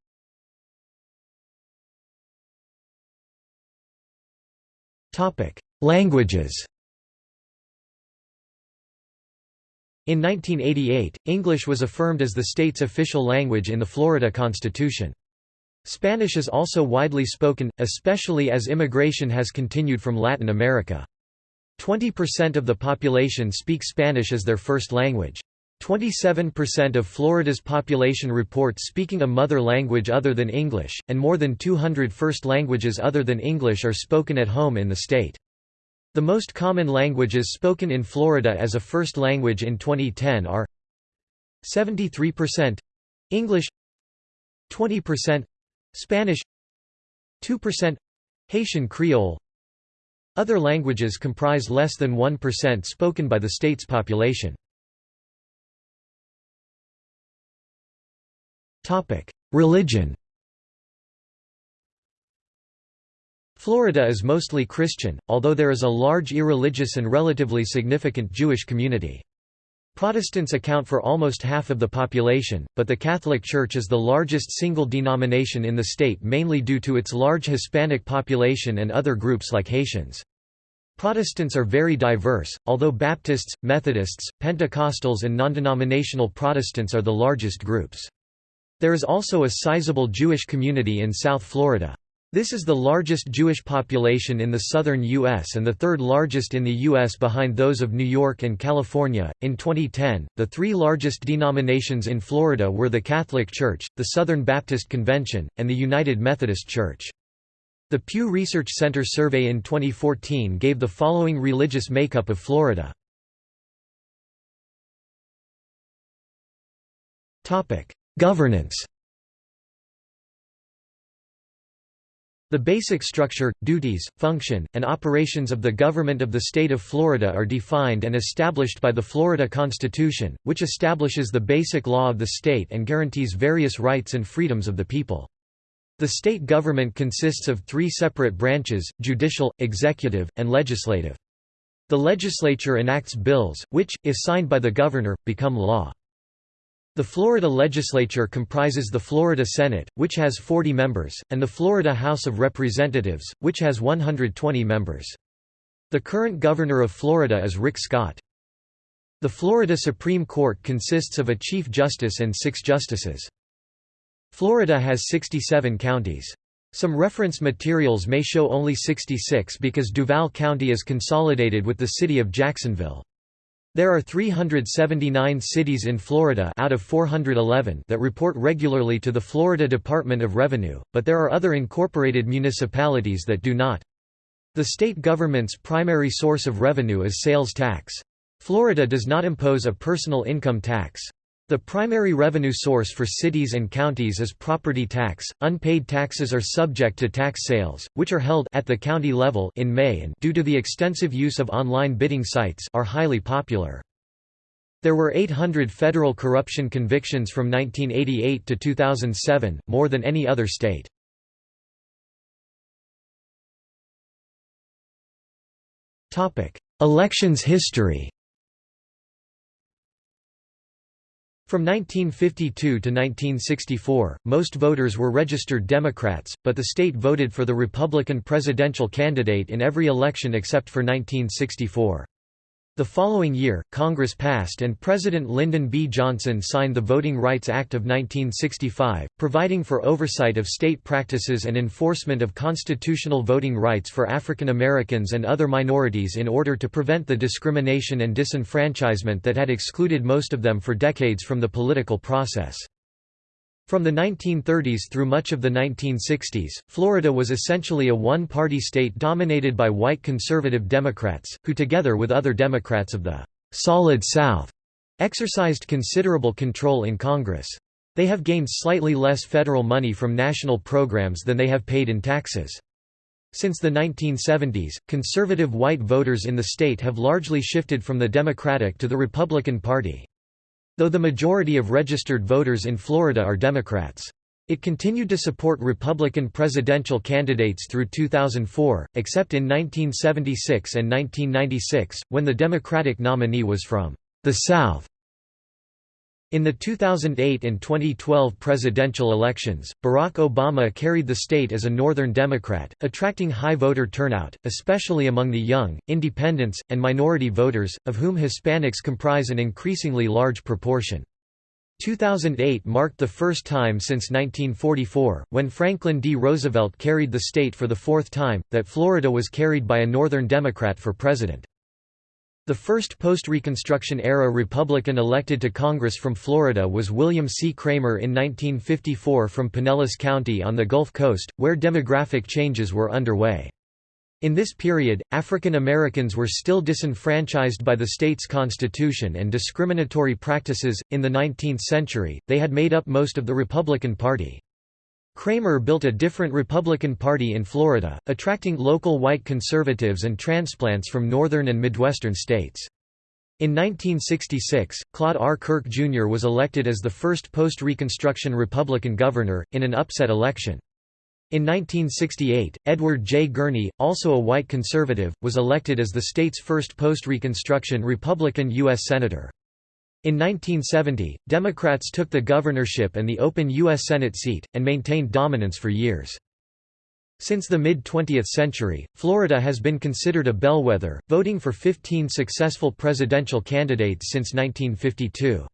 A: Languages In 1988, English was affirmed as the state's official language in the Florida Constitution. Spanish is also widely spoken, especially as immigration has continued from Latin America. 20% of the population speak Spanish as their first language. 27% of Florida's population report speaking a mother language other than English, and more than 200 first languages other than English are spoken at home in the state. The most common languages spoken in Florida as a first language in 2010 are 73% English 20% Spanish 2% Haitian Creole Other languages comprise less than 1% spoken by the state's population. Religion Florida is mostly Christian, although there is a large irreligious and relatively significant Jewish community. Protestants account for almost half of the population, but the Catholic Church is the largest single denomination in the state mainly due to its large Hispanic population and other groups like Haitians. Protestants are very diverse, although Baptists, Methodists, Pentecostals and non-denominational Protestants are the largest groups. There is also a sizable Jewish community in South Florida. This is the largest Jewish population in the southern U.S. and the third largest in the U.S. behind those of New York and California. In 2010, the three largest denominations in Florida were the Catholic Church, the Southern Baptist Convention, and the United Methodist Church. The Pew Research Center survey in 2014 gave the following religious makeup of Florida. Governance The basic structure, duties, function, and operations of the government of the state of Florida are defined and established by the Florida Constitution, which establishes the basic law of the state and guarantees various rights and freedoms of the people. The state government consists of three separate branches, judicial, executive, and legislative. The legislature enacts bills, which, if signed by the governor, become law. The Florida legislature comprises the Florida Senate, which has 40 members, and the Florida House of Representatives, which has 120 members. The current governor of Florida is Rick Scott. The Florida Supreme Court consists of a Chief Justice and six justices. Florida has 67 counties. Some reference materials may show only 66 because Duval County is consolidated with the city of Jacksonville. There are 379 cities in Florida out of 411 that report regularly to the Florida Department of Revenue, but there are other incorporated municipalities that do not. The state government's primary source of revenue is sales tax. Florida does not impose a personal income tax. The primary revenue source for cities and counties is property tax. Unpaid taxes are subject to tax sales, which are held at the county level in May and due to the extensive use of online bidding sites are highly popular. There were 800 federal corruption convictions from 1988 to 2007, more than any other state. Topic: Elections history. From 1952 to 1964, most voters were registered Democrats, but the state voted for the Republican presidential candidate in every election except for 1964. The following year, Congress passed and President Lyndon B. Johnson signed the Voting Rights Act of 1965, providing for oversight of state practices and enforcement of constitutional voting rights for African Americans and other minorities in order to prevent the discrimination and disenfranchisement that had excluded most of them for decades from the political process. From the 1930s through much of the 1960s, Florida was essentially a one-party state dominated by white conservative Democrats, who together with other Democrats of the «Solid South» exercised considerable control in Congress. They have gained slightly less federal money from national programs than they have paid in taxes. Since the 1970s, conservative white voters in the state have largely shifted from the Democratic to the Republican Party. Though the majority of registered voters in Florida are Democrats. It continued to support Republican presidential candidates through 2004, except in 1976 and 1996, when the Democratic nominee was from the South. In the 2008 and 2012 presidential elections, Barack Obama carried the state as a Northern Democrat, attracting high voter turnout, especially among the young, independents, and minority voters, of whom Hispanics comprise an increasingly large proportion. 2008 marked the first time since 1944, when Franklin D. Roosevelt carried the state for the fourth time, that Florida was carried by a Northern Democrat for president. The first post-Reconstruction-era Republican elected to Congress from Florida was William C. Cramer in 1954 from Pinellas County on the Gulf Coast, where demographic changes were underway. In this period, African Americans were still disenfranchised by the state's constitution and discriminatory practices. In the 19th century, they had made up most of the Republican Party. Cramer built a different Republican Party in Florida, attracting local white conservatives and transplants from northern and midwestern states. In 1966, Claude R. Kirk Jr. was elected as the first post-Reconstruction Republican governor, in an upset election. In 1968, Edward J. Gurney, also a white conservative, was elected as the state's first post-Reconstruction Republican U.S. Senator. In 1970, Democrats took the governorship and the open U.S. Senate seat, and maintained dominance for years. Since the mid-20th century, Florida has been considered a bellwether, voting for 15 successful presidential candidates since 1952.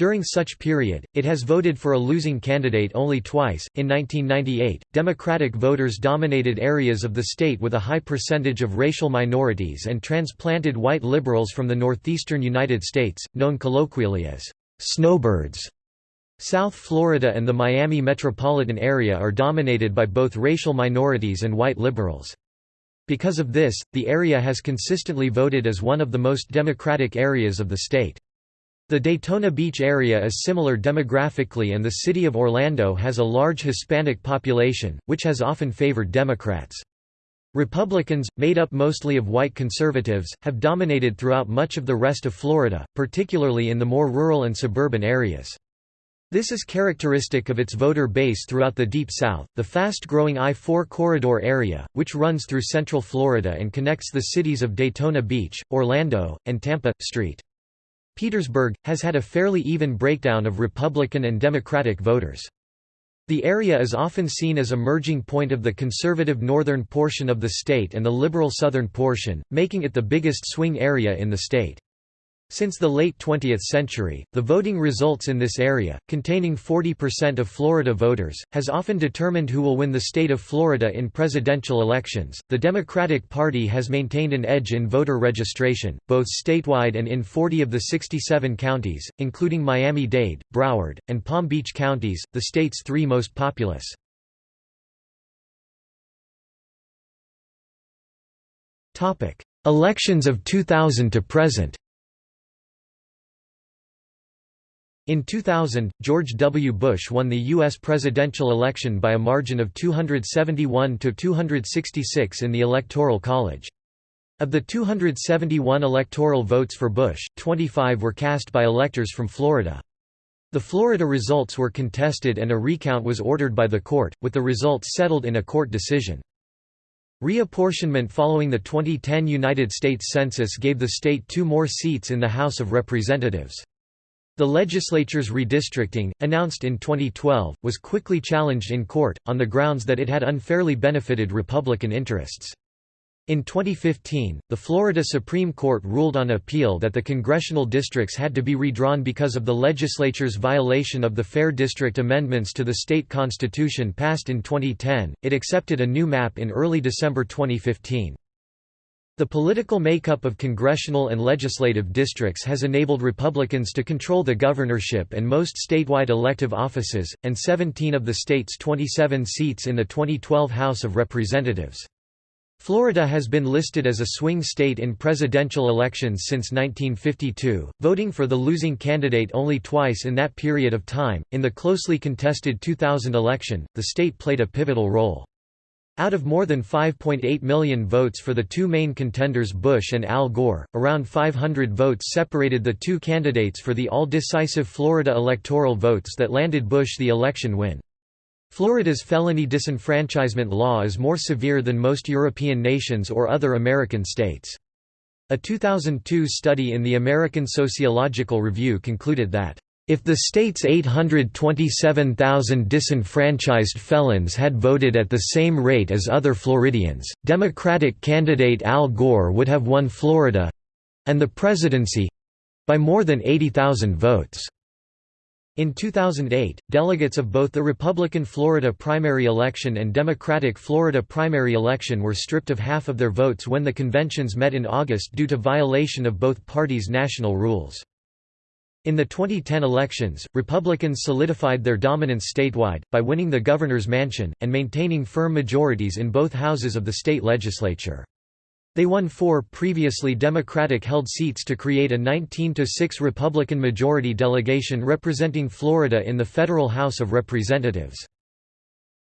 A: During such period, it has voted for a losing candidate only twice. In 1998, Democratic voters dominated areas of the state with a high percentage of racial minorities and transplanted white liberals from the northeastern United States, known colloquially as snowbirds. South Florida and the Miami metropolitan area are dominated by both racial minorities and white liberals. Because of this, the area has consistently voted as one of the most democratic areas of the state. The Daytona Beach area is similar demographically and the city of Orlando has a large Hispanic population, which has often favored Democrats. Republicans, made up mostly of white conservatives, have dominated throughout much of the rest of Florida, particularly in the more rural and suburban areas. This is characteristic of its voter base throughout the Deep South, the fast-growing I-4 corridor area, which runs through central Florida and connects the cities of Daytona Beach, Orlando, and Tampa. St. Petersburg, has had a fairly even breakdown of Republican and Democratic voters. The area is often seen as a merging point of the conservative northern portion of the state and the liberal southern portion, making it the biggest swing area in the state. Since the late 20th century, the voting results in this area, containing 40% of Florida voters, has often determined who will win the state of Florida in presidential elections. The Democratic Party has maintained an edge in voter registration, both statewide and in 40 of the 67 counties, including Miami Dade, Broward, and Palm Beach counties, the state's three most populous. Elections of 2000 to present In 2000, George W. Bush won the U.S. presidential election by a margin of 271 to 266 in the Electoral College. Of the 271 electoral votes for Bush, 25 were cast by electors from Florida. The Florida results were contested and a recount was ordered by the court, with the results settled in a court decision. Reapportionment following the 2010 United States Census gave the state two more seats in the House of Representatives. The legislature's redistricting, announced in 2012, was quickly challenged in court, on the grounds that it had unfairly benefited Republican interests. In 2015, the Florida Supreme Court ruled on appeal that the congressional districts had to be redrawn because of the legislature's violation of the Fair District amendments to the state constitution passed in 2010. It accepted a new map in early December 2015. The political makeup of congressional and legislative districts has enabled Republicans to control the governorship and most statewide elective offices, and 17 of the state's 27 seats in the 2012 House of Representatives. Florida has been listed as a swing state in presidential elections since 1952, voting for the losing candidate only twice in that period of time. In the closely contested 2000 election, the state played a pivotal role. Out of more than 5.8 million votes for the two main contenders Bush and Al Gore, around 500 votes separated the two candidates for the all-decisive Florida electoral votes that landed Bush the election win. Florida's felony disenfranchisement law is more severe than most European nations or other American states. A 2002 study in the American Sociological Review concluded that if the state's 827,000 disenfranchised felons had voted at the same rate as other Floridians, Democratic candidate Al Gore would have won Florida—and the presidency—by more than 80,000 votes. In 2008, delegates of both the Republican Florida primary election and Democratic Florida primary election were stripped of half of their votes when the conventions met in August due to violation of both parties' national rules. In the 2010 elections, Republicans solidified their dominance statewide, by winning the governor's mansion, and maintaining firm majorities in both houses of the state legislature. They won four previously Democratic-held seats to create a 19–6 Republican majority delegation representing Florida in the federal House of Representatives.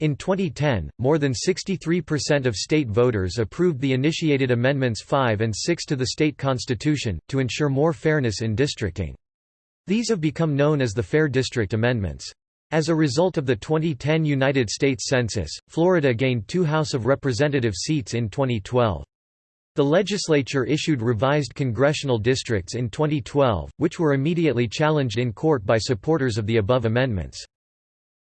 A: In 2010, more than 63% of state voters approved the initiated Amendments 5 and 6 to the state constitution, to ensure more fairness in districting. These have become known as the Fair District Amendments. As a result of the 2010 United States Census, Florida gained two House of Representative seats in 2012. The legislature issued revised congressional districts in 2012, which were immediately challenged in court by supporters of the above amendments.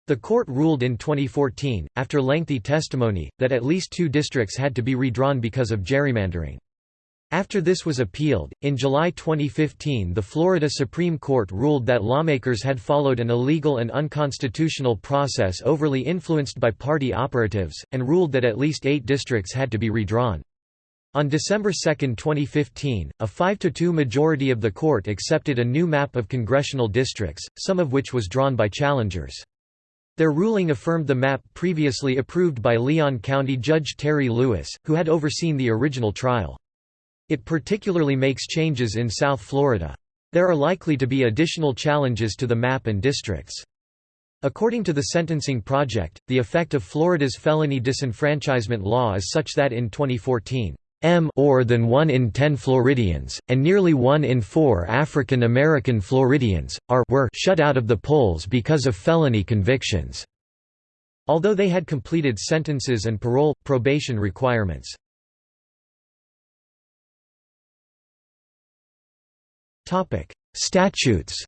A: The court ruled in 2014, after lengthy testimony, that at least two districts had to be redrawn because of gerrymandering. After this was appealed, in July 2015 the Florida Supreme Court ruled that lawmakers had followed an illegal and unconstitutional process overly influenced by party operatives, and ruled that at least eight districts had to be redrawn. On December 2, 2015, a 5–2 majority of the court accepted a new map of congressional districts, some of which was drawn by challengers. Their ruling affirmed the map previously approved by Leon County Judge Terry Lewis, who had overseen the original trial. It particularly makes changes in South Florida. There are likely to be additional challenges to the map and districts. According to the Sentencing Project, the effect of Florida's felony disenfranchisement law is such that in 2014, M more than 1 in 10 Floridians, and nearly 1 in 4 African American Floridians, are were shut out of the polls because of felony convictions, although they had completed sentences and parole, probation requirements. Statutes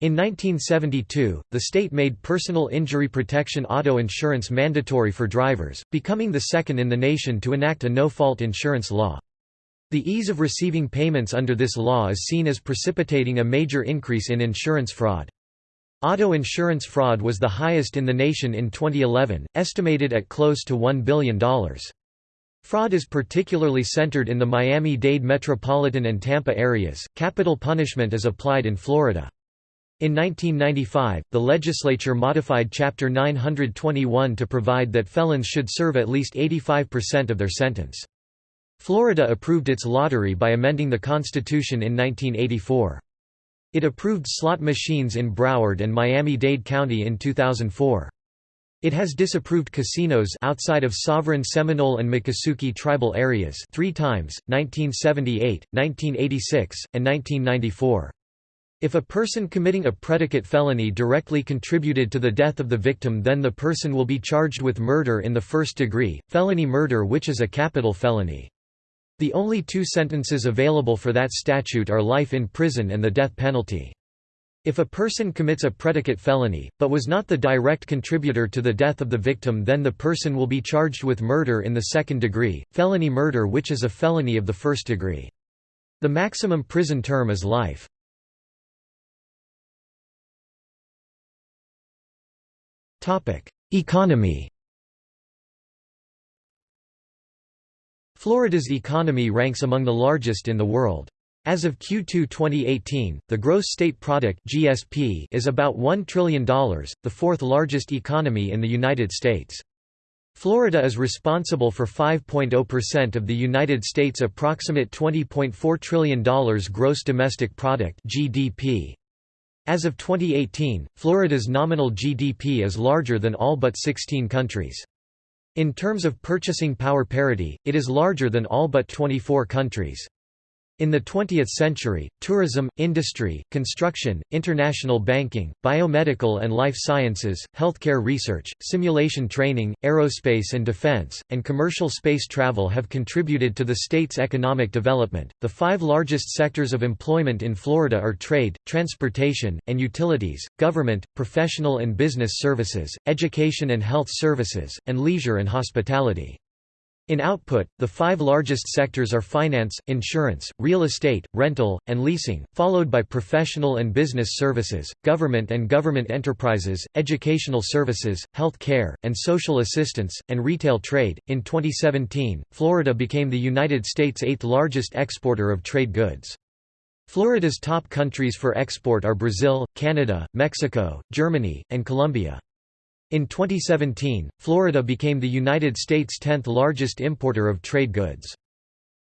A: In 1972, the state made personal injury protection auto insurance mandatory for drivers, becoming the second in the nation to enact a no-fault insurance law. The ease of receiving payments under this law is seen as precipitating a major increase in insurance fraud. Auto insurance fraud was the highest in the nation in 2011, estimated at close to $1 billion. Fraud is particularly centered in the Miami-Dade metropolitan and Tampa areas. Capital punishment is applied in Florida. In 1995, the legislature modified Chapter 921 to provide that felons should serve at least 85% of their sentence. Florida approved its lottery by amending the Constitution in 1984. It approved slot machines in Broward and Miami-Dade County in 2004. It has disapproved casinos outside of sovereign Seminole and Miccosukee tribal areas three times, 1978, 1986, and 1994. If a person committing a predicate felony directly contributed to the death of the victim then the person will be charged with murder in the first degree, felony murder which is a capital felony. The only two sentences available for that statute are life in prison and the death penalty. If a person commits a predicate felony, but was not the direct contributor to the death of the victim then the person will be charged with murder in the second degree, felony murder which is a felony of the first degree. The maximum prison term is life. Economy Florida's economy ranks among the largest in the world. As of Q2 2018, the gross state product (GSP) is about $1 trillion, the fourth largest economy in the United States. Florida is responsible for 5.0% of the United States' approximate $20.4 trillion gross domestic product (GDP). As of 2018, Florida's nominal GDP is larger than all but 16 countries. In terms of purchasing power parity, it is larger than all but 24 countries. In the 20th century, tourism, industry, construction, international banking, biomedical and life sciences, healthcare research, simulation training, aerospace and defense, and commercial space travel have contributed to the state's economic development. The five largest sectors of employment in Florida are trade, transportation, and utilities, government, professional and business services, education and health services, and leisure and hospitality. In output, the five largest sectors are finance, insurance, real estate, rental, and leasing, followed by professional and business services, government and government enterprises, educational services, health care, and social assistance, and retail trade. In 2017, Florida became the United States' eighth largest exporter of trade goods. Florida's top countries for export are Brazil, Canada, Mexico, Germany, and Colombia. In 2017, Florida became the United States' 10th largest importer of trade goods.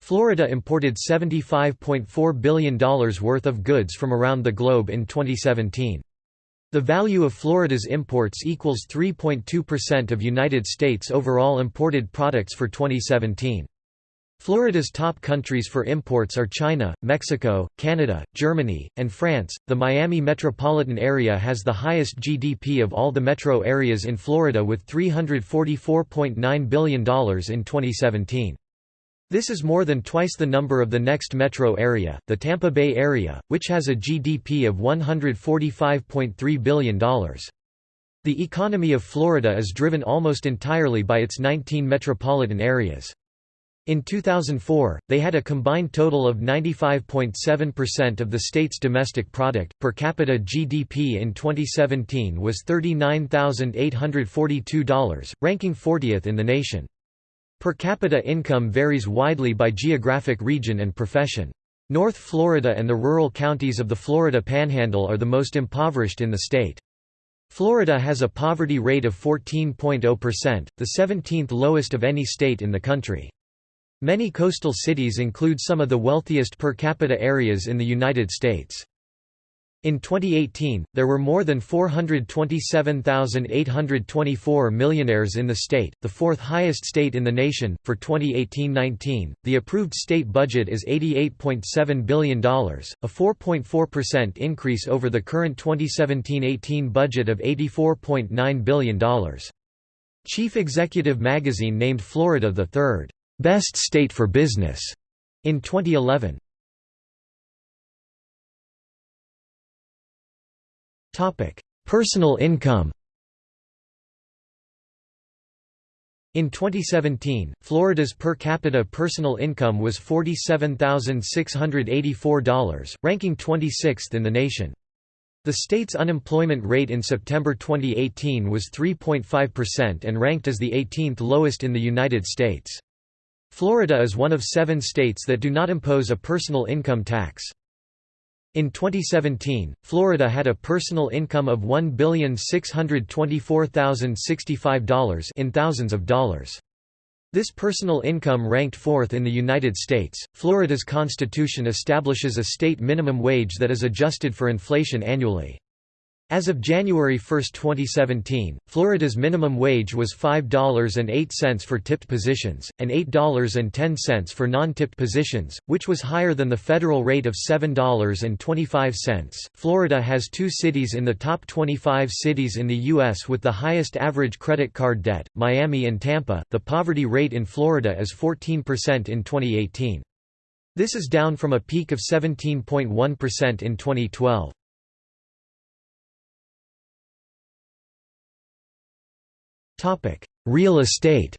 A: Florida imported $75.4 billion worth of goods from around the globe in 2017. The value of Florida's imports equals 3.2% of United States overall imported products for 2017. Florida's top countries for imports are China, Mexico, Canada, Germany, and France. The Miami metropolitan area has the highest GDP of all the metro areas in Florida with $344.9 billion in 2017. This is more than twice the number of the next metro area, the Tampa Bay area, which has a GDP of $145.3 billion. The economy of Florida is driven almost entirely by its 19 metropolitan areas. In 2004, they had a combined total of 95.7% of the state's domestic product. Per capita GDP in 2017 was $39,842, ranking 40th in the nation. Per capita income varies widely by geographic region and profession. North Florida and the rural counties of the Florida Panhandle are the most impoverished in the state. Florida has a poverty rate of 14.0%, the 17th lowest of any state in the country. Many coastal cities include some of the wealthiest per capita areas in the United States. In 2018, there were more than 427,824 millionaires in the state, the fourth highest state in the nation. For 2018-19, the approved state budget is $88.7 billion, a 4.4% increase over the current 2017-18 budget of $84.9 billion. Chief Executive Magazine named Florida the third Best State for Business in 2011. Topic: Personal income. In 2017, Florida's per capita personal income was $47,684, ranking 26th in the nation. The state's unemployment rate in September 2018 was 3.5% and ranked as the 18th lowest in the United States. Florida is one of seven states that do not impose a personal income tax. In 2017, Florida had a personal income of $1,624,065 in thousands of dollars. This personal income ranked fourth in the United States. Florida's constitution establishes a state minimum wage that is adjusted for inflation annually. As of January 1, 2017, Florida's minimum wage was $5.08 for tipped positions, and $8.10 for non-tipped positions, which was higher than the federal rate of $7.25. Florida has two cities in the top 25 cities in the U.S. with the highest average credit card debt, Miami and Tampa. The poverty rate in Florida is 14% in 2018. This is down from a peak of 17.1% in 2012. Real estate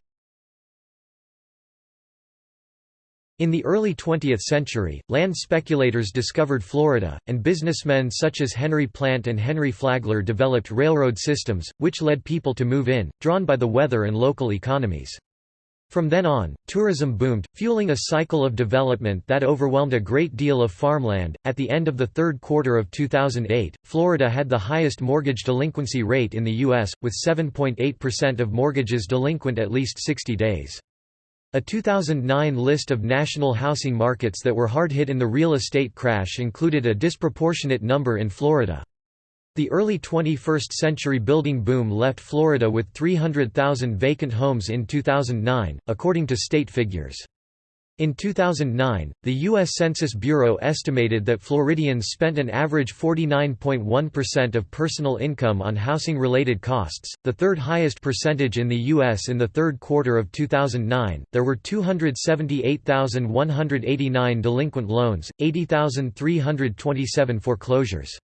A: In the early 20th century, land speculators discovered Florida, and businessmen such as Henry Plant and Henry Flagler developed railroad systems, which led people to move in, drawn by the weather and local economies. From then on, tourism boomed, fueling a cycle of development that overwhelmed a great deal of farmland. At the end of the third quarter of 2008, Florida had the highest mortgage delinquency rate in the U.S., with 7.8% of mortgages delinquent at least 60 days. A 2009 list of national housing markets that were hard hit in the real estate crash included a disproportionate number in Florida. The early 21st-century building boom left Florida with 300,000 vacant homes in 2009, according to state figures. In 2009, the U.S. Census Bureau estimated that Floridians spent an average 49.1% of personal income on housing-related costs, the third highest percentage in the U.S. in the third quarter of 2009. There were 278,189 delinquent loans, 80,327 foreclosures.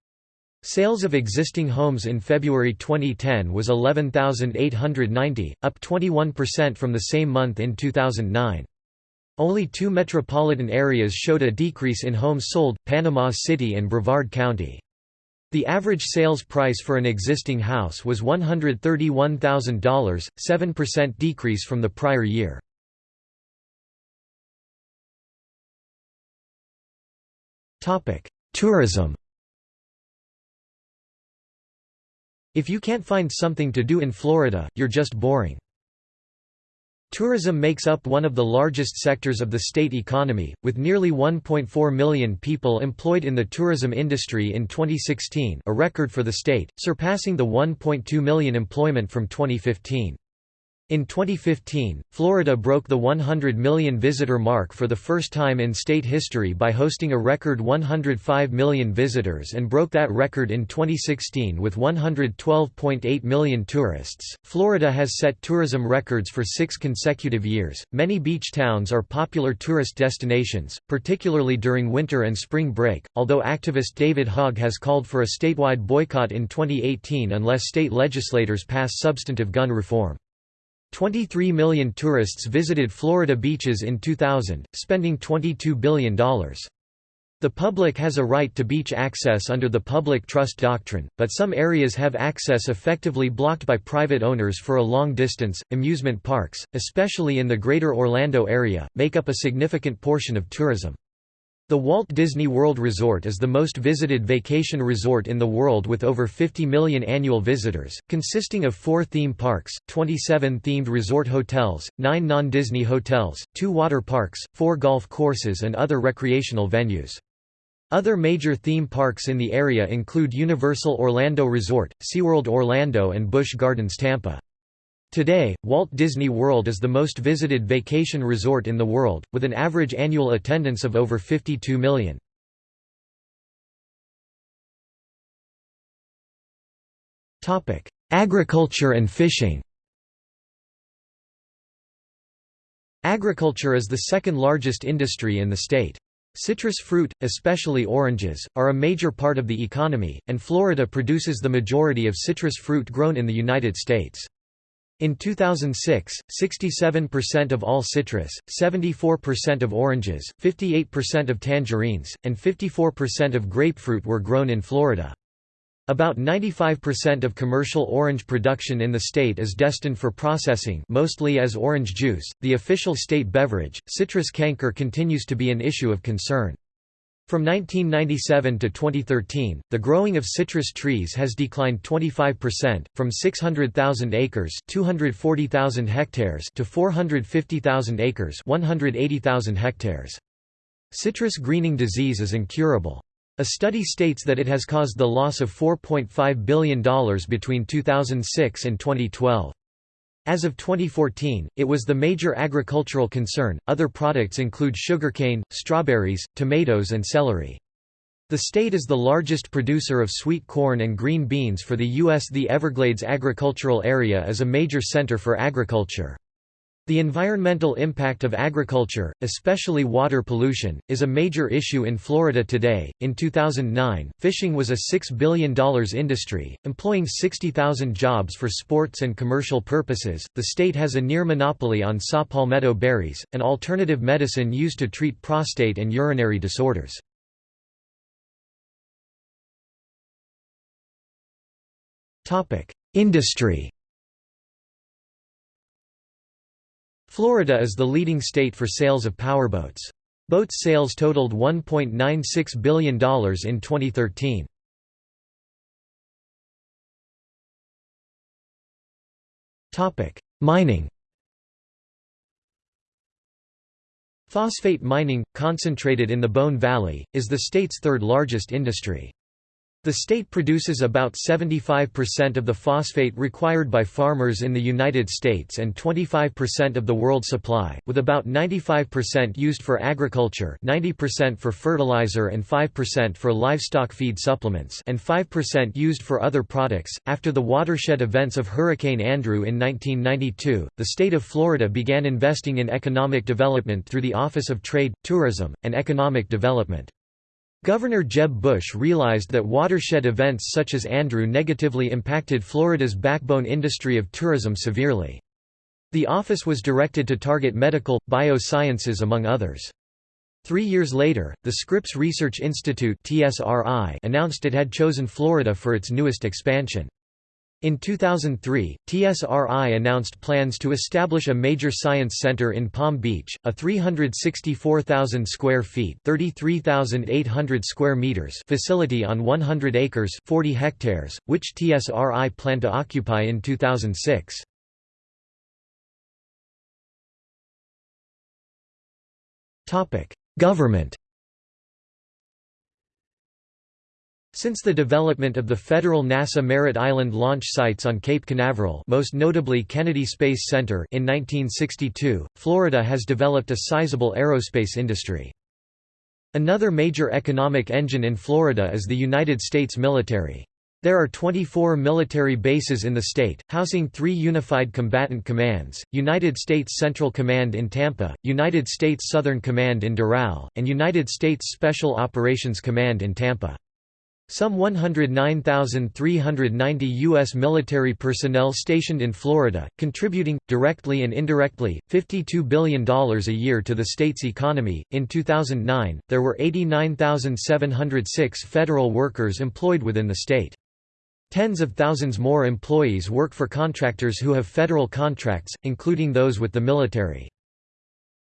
A: Sales of existing homes in February 2010 was 11,890, up 21% from the same month in 2009. Only two metropolitan areas showed a decrease in homes sold, Panama City and Brevard County. The average sales price for an existing house was $131,000, 7% decrease from the prior year. Tourism If you can't find something to do in Florida, you're just boring. Tourism makes up one of the largest sectors of the state economy, with nearly 1.4 million people employed in the tourism industry in 2016 a record for the state, surpassing the 1.2 million employment from 2015. In 2015, Florida broke the 100 million visitor mark for the first time in state history by hosting a record 105 million visitors and broke that record in 2016 with 112.8 million tourists. Florida has set tourism records for six consecutive years. Many beach towns are popular tourist destinations, particularly during winter and spring break, although activist David Hogg has called for a statewide boycott in 2018 unless state legislators pass substantive gun reform. 23 million tourists visited Florida beaches in 2000, spending $22 billion. The public has a right to beach access under the public trust doctrine, but some areas have access effectively blocked by private owners for a long distance. Amusement parks, especially in the greater Orlando area, make up a significant portion of tourism. The Walt Disney World Resort is the most visited vacation resort in the world with over 50 million annual visitors, consisting of four theme parks, 27 themed resort hotels, nine non-Disney hotels, two water parks, four golf courses and other recreational venues. Other major theme parks in the area include Universal Orlando Resort, SeaWorld Orlando and Busch Gardens Tampa. Today, Walt Disney World is the most visited vacation resort in the world, with an average annual attendance of over 52 million. Agriculture and fishing Agriculture is the second largest industry in the state. Citrus fruit, especially oranges, are a major part of the economy, and Florida produces the majority of citrus fruit grown in the United States. In 2006, 67% of all citrus, 74% of oranges, 58% of tangerines, and 54% of grapefruit were grown in Florida. About 95% of commercial orange production in the state is destined for processing, mostly as orange juice, the official state beverage. Citrus canker continues to be an issue of concern. From 1997 to 2013, the growing of citrus trees has declined 25%, from 600,000 acres (240,000 hectares) to 450,000 acres (180,000 hectares). Citrus greening disease is incurable. A study states that it has caused the loss of $4.5 billion between 2006 and 2012. As of 2014, it was the major agricultural concern. Other products include sugarcane, strawberries, tomatoes, and celery. The state is the largest producer of sweet corn and green beans for the U.S. The Everglades agricultural area is a major center for agriculture. The environmental impact of agriculture, especially water pollution, is a major issue in Florida today. In 2009, fishing was a $6 billion industry, employing 60,000 jobs for sports and commercial purposes. The state has a near monopoly on saw palmetto berries, an alternative medicine used to treat prostate and urinary disorders. Industry Florida is the leading state for sales of powerboats. Boat sales totaled $1.96 billion in 2013. Mining Phosphate mining, concentrated in the Bone Valley, is the state's third largest industry. The state produces about 75% of the phosphate required by farmers in the United States and 25% of the world supply, with about 95% used for agriculture 90% for fertilizer and 5% for livestock feed supplements and 5% used for other products. After the watershed events of Hurricane Andrew in 1992, the state of Florida began investing in economic development through the Office of Trade, Tourism, and Economic Development. Governor Jeb Bush realized that watershed events such as Andrew negatively impacted Florida's backbone industry of tourism severely. The office was directed to target medical, biosciences among others. Three years later, the Scripps Research Institute announced it had chosen Florida for its newest expansion. In 2003, TSRI announced plans to establish a major science center in Palm Beach, a 364,000 square feet (33,800 square meters) facility on 100 acres (40 hectares), which TSRI planned to occupy in 2006. Topic: Government Since the development of the federal NASA Merritt Island launch sites on Cape Canaveral most notably Kennedy Space Center in 1962, Florida has developed a sizable aerospace industry. Another major economic engine in Florida is the United States military. There are 24 military bases in the state, housing three Unified Combatant Commands, United States Central Command in Tampa, United States Southern Command in Doral, and United States Special Operations Command in Tampa. Some 109,390 U.S. military personnel stationed in Florida, contributing, directly and indirectly, $52 billion a year to the state's economy. In 2009, there were 89,706 federal workers employed within the state. Tens of thousands more employees work for contractors who have federal contracts, including those with the military.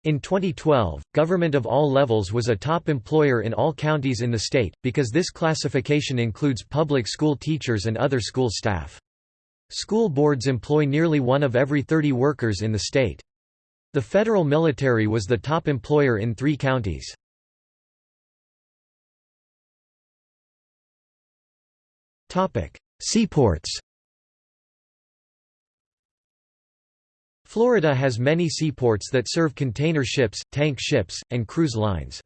A: In 2012, government of all levels was a top employer in all counties in the state, because this classification includes public school teachers and other school staff. School boards employ nearly one of every 30 workers in the state. The federal military was the top employer in three counties. Seaports Florida has many seaports that serve container ships, tank ships, and cruise lines.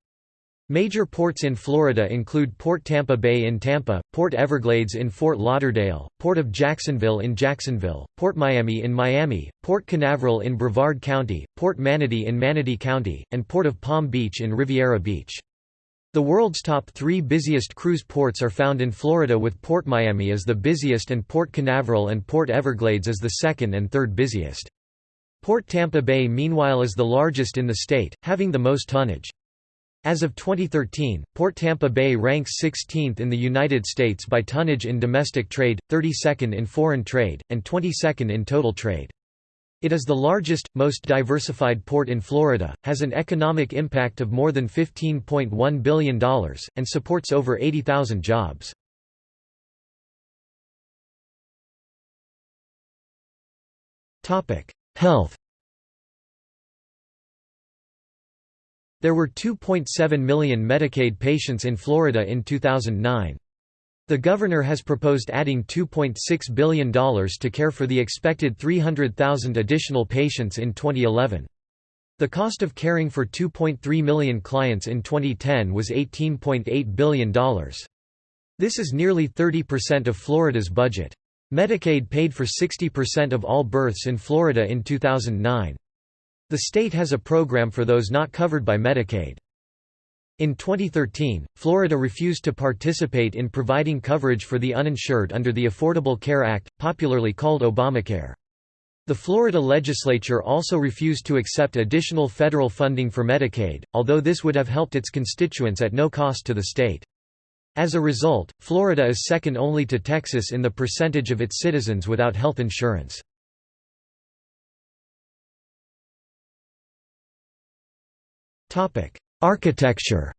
A: Major ports in Florida include Port Tampa Bay in Tampa, Port Everglades in Fort Lauderdale, Port of Jacksonville in Jacksonville, Port Miami in Miami, Port Canaveral in Brevard County, Port Manatee in Manatee County, and Port of Palm Beach in Riviera Beach. The world's top three busiest cruise ports are found in Florida with Port Miami as the busiest and Port Canaveral and Port Everglades as the second and third busiest. Port Tampa Bay meanwhile is the largest in the state, having the most tonnage. As of 2013, Port Tampa Bay ranks 16th in the United States by tonnage in domestic trade, 32nd in foreign trade, and 22nd in total trade. It is the largest, most diversified port in Florida, has an economic impact of more than $15.1 billion, and supports over 80,000 jobs. Health There were 2.7 million Medicaid patients in Florida in 2009. The governor has proposed adding $2.6 billion to care for the expected 300,000 additional patients in 2011. The cost of caring for 2.3 million clients in 2010 was $18.8 billion. This is nearly 30% of Florida's budget. Medicaid paid for 60% of all births in Florida in 2009. The state has a program for those not covered by Medicaid. In 2013, Florida refused to participate in providing coverage for the uninsured under the Affordable Care Act, popularly called Obamacare. The Florida legislature also refused to accept additional federal funding for Medicaid, although this would have helped its constituents at no cost to the state. As a result, Florida is second only to Texas in the percentage of its citizens without health insurance. Architecture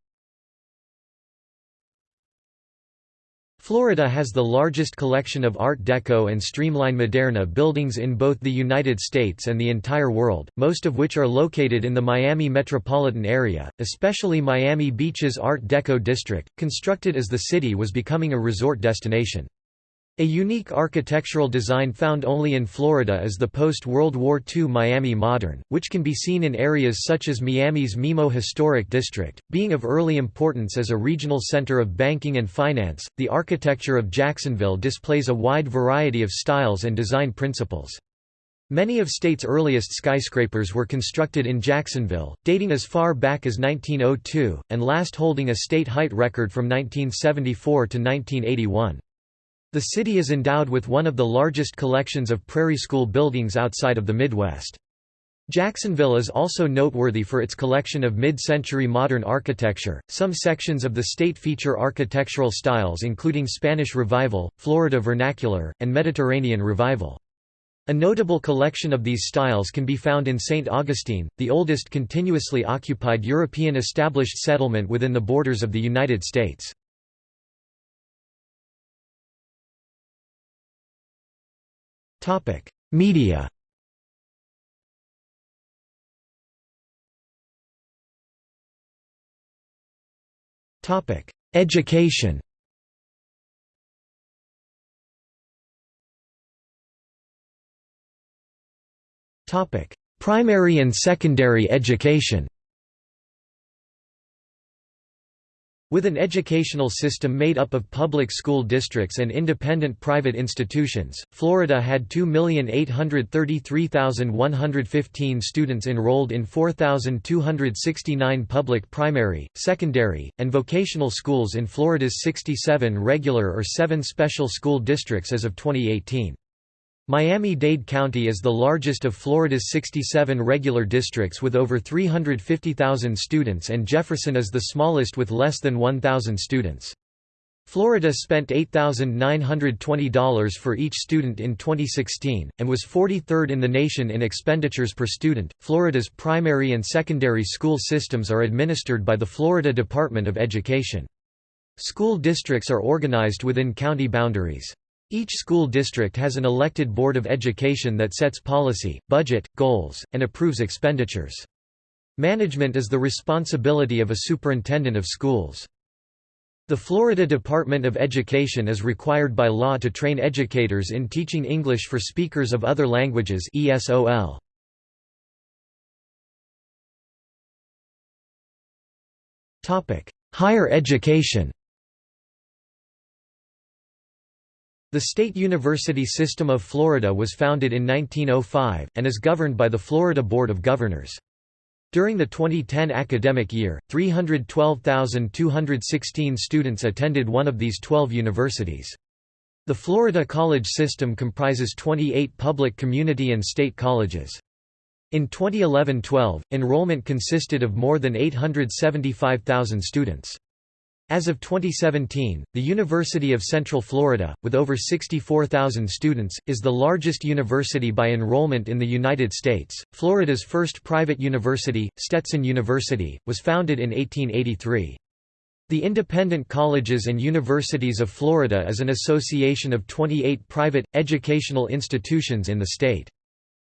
A: Florida has the largest collection of Art Deco and Streamline Moderne buildings in both the United States and the entire world, most of which are located in the Miami metropolitan area, especially Miami Beach's Art Deco district, constructed as the city was becoming a resort destination. A unique architectural design found only in Florida is the post-World War II Miami Modern, which can be seen in areas such as Miami's MIMO Historic District. Being of early importance as a regional center of banking and finance, the architecture of Jacksonville displays a wide variety of styles and design principles. Many of state's earliest skyscrapers were constructed in Jacksonville, dating as far back as 1902, and last holding a state height record from 1974 to 1981. The city is endowed with one of the largest collections of prairie school buildings outside of the Midwest. Jacksonville is also noteworthy for its collection of mid-century modern architecture. Some sections of the state feature architectural styles including Spanish Revival, Florida Vernacular, and Mediterranean Revival. A notable collection of these styles can be found in St. Augustine, the oldest continuously occupied European established settlement within the borders of the United States. Topic: Media. Topic: Education. Topic: Primary and secondary education. With an educational system made up of public school districts and independent private institutions, Florida had 2,833,115 students enrolled in 4,269 public primary, secondary, and vocational schools in Florida's 67 regular or 7 special school districts as of 2018. Miami-Dade County is the largest of Florida's 67 regular districts with over 350,000 students and Jefferson is the smallest with less than 1,000 students. Florida spent $8,920 for each student in 2016, and was 43rd in the nation in expenditures per student. Florida's primary and secondary school systems are administered by the Florida Department of Education. School districts are organized within county boundaries. Each school district has an elected Board of Education that sets policy, budget, goals, and approves expenditures. Management is the responsibility of a superintendent of schools. The Florida Department of Education is required by law to train educators in teaching English for speakers of other languages ESOL. Higher education The State University System of Florida was founded in 1905, and is governed by the Florida Board of Governors. During the 2010 academic year, 312,216 students attended one of these 12 universities. The Florida college system comprises 28 public community and state colleges. In 2011–12, enrollment consisted of more than 875,000 students. As of 2017, the University of Central Florida, with over 64,000 students, is the largest university by enrollment in the United States. Florida's first private university, Stetson University, was founded in 1883. The Independent Colleges and Universities of Florida is an association of 28 private, educational institutions in the state.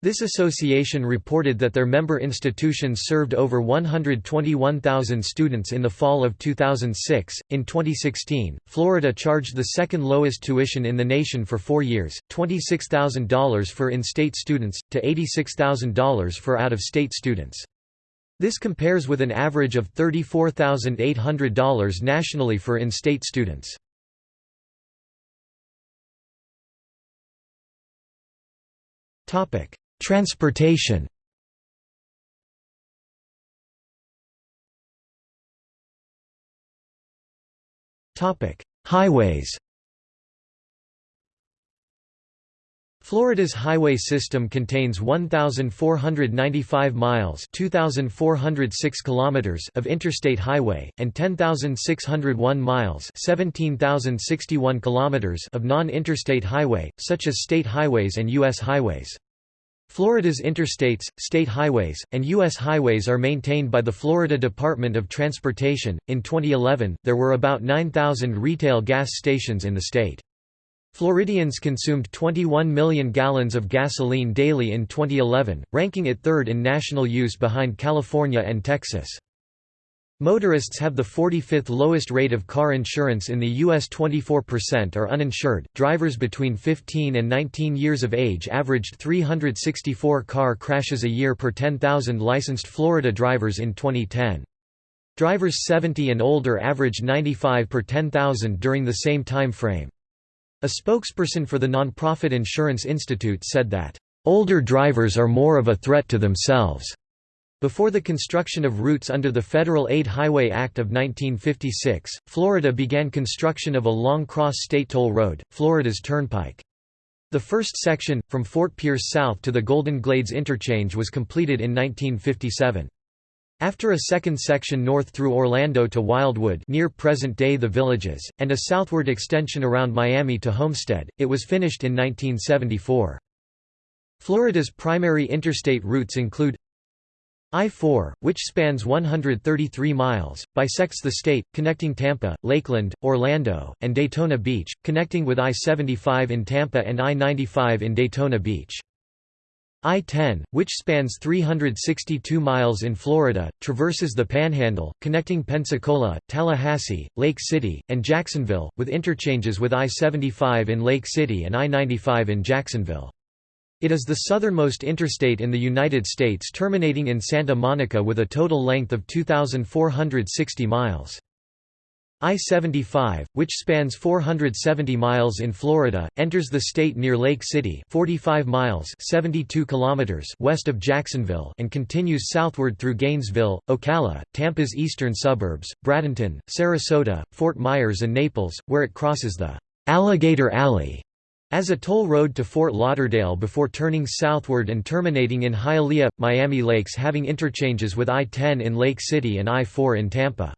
A: This association reported that their member institutions served over 121,000 students in the fall of 2006. In 2016, Florida charged the second lowest tuition in the nation for four years $26,000 for in state students, to $86,000 for out of state students. This compares with an average of $34,800 nationally for in state students. Topic Transportation Highways Florida's highway system contains 1495 miles, 2406 kilometers of interstate highway and 10601 miles, 17061 kilometers of non-interstate highway, such as state highways and US highways. Florida's interstates, state highways, and U.S. highways are maintained by the Florida Department of Transportation. In 2011, there were about 9,000 retail gas stations in the state. Floridians consumed 21 million gallons of gasoline daily in 2011, ranking it third in national use behind California and Texas. Motorists have the 45th lowest rate of car insurance in the U.S. 24% are uninsured. Drivers between 15 and 19 years of age averaged 364 car crashes a year per 10,000 licensed Florida drivers in 2010. Drivers 70 and older averaged 95 per 10,000 during the same time frame. A spokesperson for the nonprofit Insurance Institute said that, "...older drivers are more of a threat to themselves." Before the construction of routes under the Federal Aid Highway Act of 1956, Florida began construction of a long cross-state toll road, Florida's Turnpike. The first section, from Fort Pierce south to the Golden Glades interchange was completed in 1957. After a second section north through Orlando to Wildwood near present-day The Villages, and a southward extension around Miami to Homestead, it was finished in 1974. Florida's primary interstate routes include I-4, which spans 133 miles, bisects the state, connecting Tampa, Lakeland, Orlando, and Daytona Beach, connecting with I-75 in Tampa and I-95 in Daytona Beach. I-10, which spans 362 miles in Florida, traverses the Panhandle, connecting Pensacola, Tallahassee, Lake City, and Jacksonville, with interchanges with I-75 in Lake City and I-95 in Jacksonville. It is the southernmost interstate in the United States terminating in Santa Monica with a total length of 2,460 miles. I-75, which spans 470 miles in Florida, enters the state near Lake City 45 miles 72 kilometers west of Jacksonville and continues southward through Gainesville, Ocala, Tampa's eastern suburbs, Bradenton, Sarasota, Fort Myers and Naples, where it crosses the Alligator Alley as a toll road to Fort Lauderdale before turning southward and terminating in Hialeah, Miami Lakes having interchanges with I-10 in Lake City and I-4 in Tampa.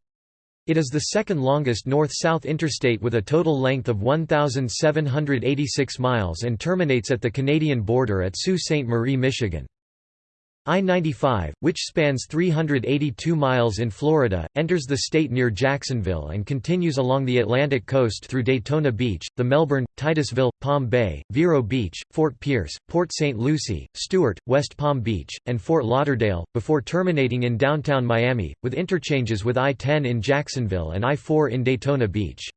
A: It is the second longest north-south interstate with a total length of 1,786 miles and terminates at the Canadian border at Sault Ste. Marie, Michigan. I-95, which spans 382 miles in Florida, enters the state near Jacksonville and continues along the Atlantic coast through Daytona Beach, the Melbourne, Titusville, Palm Bay, Vero Beach, Fort Pierce, Port St. Lucie, Stuart, West Palm Beach, and Fort Lauderdale, before terminating in downtown Miami, with interchanges with I-10 in Jacksonville and I-4 in Daytona Beach.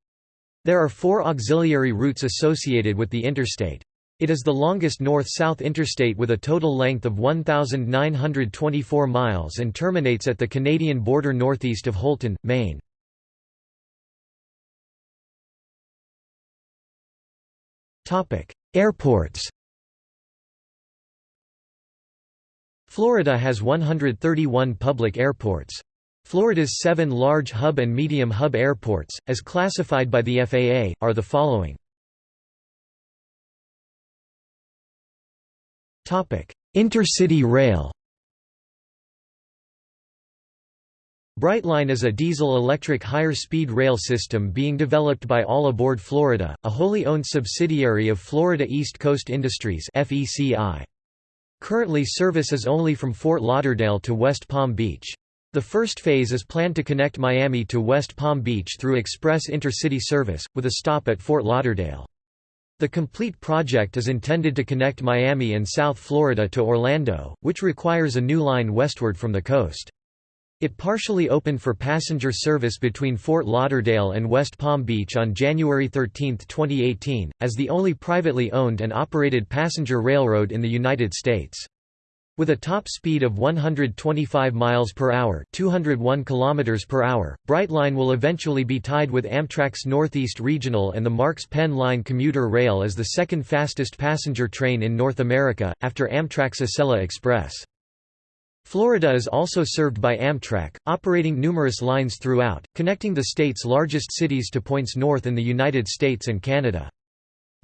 A: There are four auxiliary routes associated with the interstate. It is the longest north-south interstate with a total length of 1,924 miles and terminates at the Canadian border northeast of Houlton, Maine. Airports Florida has 131 public airports. Florida's seven large hub and medium hub airports, as classified by the FAA, are the following. Intercity rail Brightline is a diesel-electric higher-speed rail system being developed by All Aboard Florida, a wholly owned subsidiary of Florida East Coast Industries Currently service is only from Fort Lauderdale to West Palm Beach. The first phase is planned to connect Miami to West Palm Beach through express intercity service, with a stop at Fort Lauderdale. The complete project is intended to connect Miami and South Florida to Orlando, which requires a new line westward from the coast. It partially opened for passenger service between Fort Lauderdale and West Palm Beach on January 13, 2018, as the only privately owned and operated passenger railroad in the United States. With a top speed of 125 miles per hour, 201 kilometers per hour, Brightline will eventually be tied with Amtrak's Northeast Regional and the MARC's Penn Line commuter rail as the second fastest passenger train in North America, after Amtrak's Acela Express. Florida is also served by Amtrak, operating numerous lines throughout, connecting the state's largest cities to points north in the United States and Canada.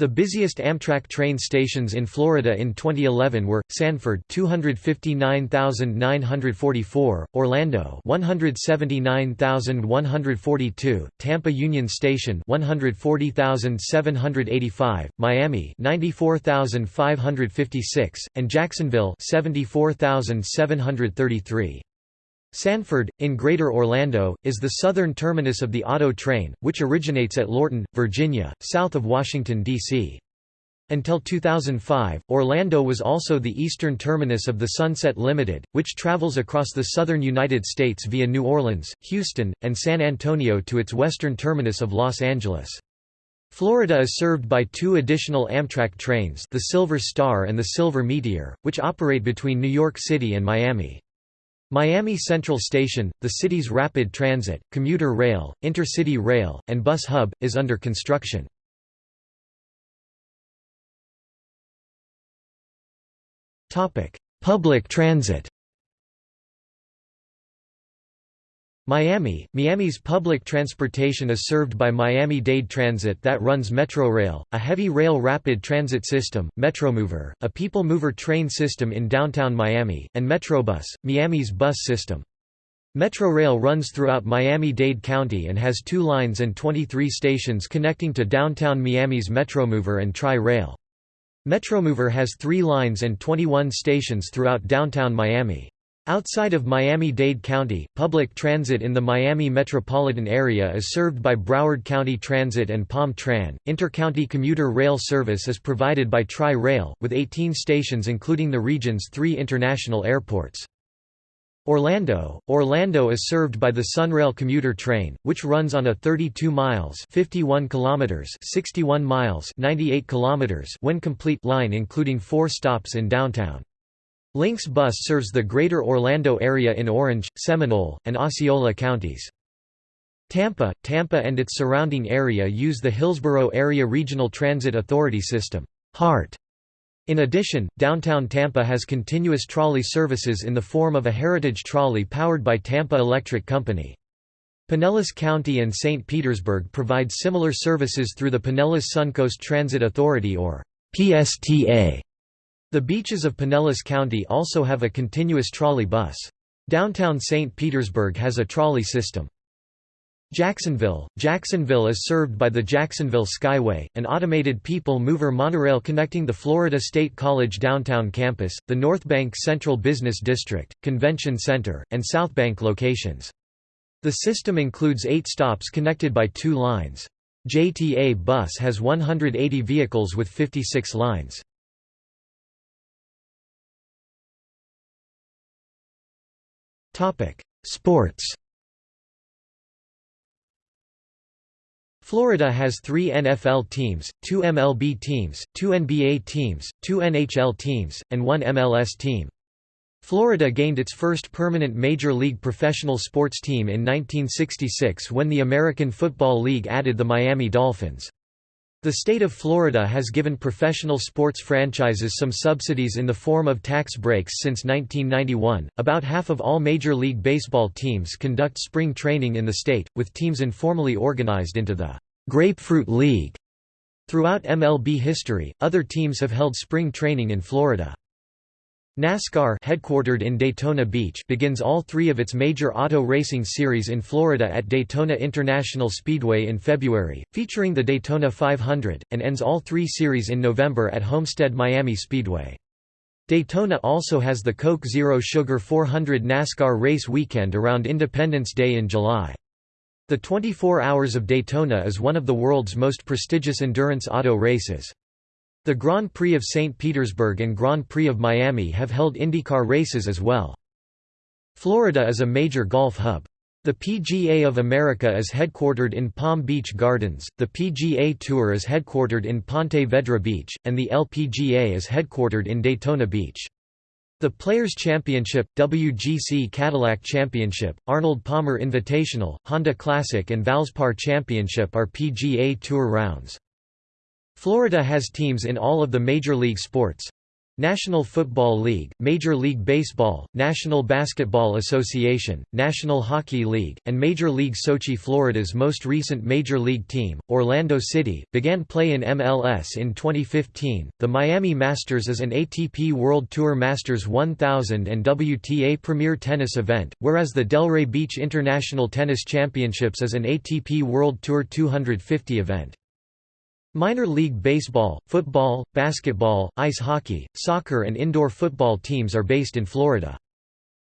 A: The busiest Amtrak train stations in Florida in 2011 were Sanford 259,944, Orlando 179,142, Tampa Union Station 140,785, Miami 94,556, and Jacksonville 74,733. Sanford, in Greater Orlando, is the southern terminus of the auto train, which originates at Lorton, Virginia, south of Washington, D.C. Until 2005, Orlando was also the eastern terminus of the Sunset Limited, which travels across the southern United States via New Orleans, Houston, and San Antonio to its western terminus of Los Angeles. Florida is served by two additional Amtrak trains the Silver Star and the Silver Meteor, which operate between New York City and Miami. Miami Central Station, the city's rapid transit, commuter rail, intercity rail, and bus hub, is under construction. Public transit Miami Miami's public transportation is served by Miami-Dade Transit that runs Metrorail, a heavy rail rapid transit system, Metromover, a people mover train system in downtown Miami, and Metrobus, Miami's bus system. Metrorail runs throughout Miami-Dade County and has two lines and 23 stations connecting to downtown Miami's Metromover and Tri-Rail. Metromover has three lines and 21 stations throughout downtown Miami. Outside of Miami-Dade County, public transit in the Miami metropolitan area is served by Broward County Transit and Palm Tran. Intercounty commuter rail service is provided by Tri-Rail, with 18 stations including the region's three international airports. Orlando Orlando is served by the Sunrail commuter train, which runs on a 32 miles 51 kilometers 61 miles 98 kilometers when complete line including four stops in downtown. Lynx Bus serves the greater Orlando area in Orange, Seminole, and Osceola counties. Tampa, Tampa and its surrounding area use the Hillsborough Area Regional Transit Authority system HART. In addition, downtown Tampa has continuous trolley services in the form of a heritage trolley powered by Tampa Electric Company. Pinellas County and St. Petersburg provide similar services through the Pinellas Suncoast Transit Authority or PSTA. The beaches of Pinellas County also have a continuous trolley bus. Downtown St. Petersburg has a trolley system. Jacksonville Jacksonville is served by the Jacksonville Skyway, an automated people mover monorail connecting the Florida State College downtown campus, the North Bank Central Business District, Convention Center, and South Bank locations. The system includes eight stops connected by two lines. JTA Bus has 180 vehicles with 56 lines. Sports Florida has three NFL teams, two MLB teams, two NBA teams, two NHL teams, and one MLS team. Florida gained its first permanent Major League professional sports team in 1966 when the American Football League added the Miami Dolphins. The state of Florida has given professional sports franchises some subsidies in the form of tax breaks since 1991. About half of all Major League Baseball teams conduct spring training in the state, with teams informally organized into the Grapefruit League. Throughout MLB history, other teams have held spring training in Florida. NASCAR headquartered in Daytona Beach begins all three of its major auto racing series in Florida at Daytona International Speedway in February, featuring the Daytona 500, and ends all three series in November at Homestead Miami Speedway. Daytona also has the Coke Zero Sugar 400 NASCAR race weekend around Independence Day in July. The 24 Hours of Daytona is one of the world's most prestigious endurance auto races. The Grand Prix of St. Petersburg and Grand Prix of Miami have held IndyCar races as well. Florida is a major golf hub. The PGA of America is headquartered in Palm Beach Gardens, the PGA Tour is headquartered in Ponte Vedra Beach, and the LPGA is headquartered in Daytona Beach. The Players' Championship, WGC Cadillac Championship, Arnold Palmer Invitational, Honda Classic and Valspar Championship are PGA Tour rounds. Florida has teams in all of the major league sports. National Football League, Major League Baseball, National Basketball Association, National Hockey League, and Major League Soccer Florida's most recent Major League team, Orlando City, began play in MLS in 2015. The Miami Masters is an ATP World Tour Masters 1000 and WTA Premier Tennis event, whereas the Delray Beach International Tennis Championships is an ATP World Tour 250 event. Minor league baseball, football, basketball, ice hockey, soccer and indoor football teams are based in Florida.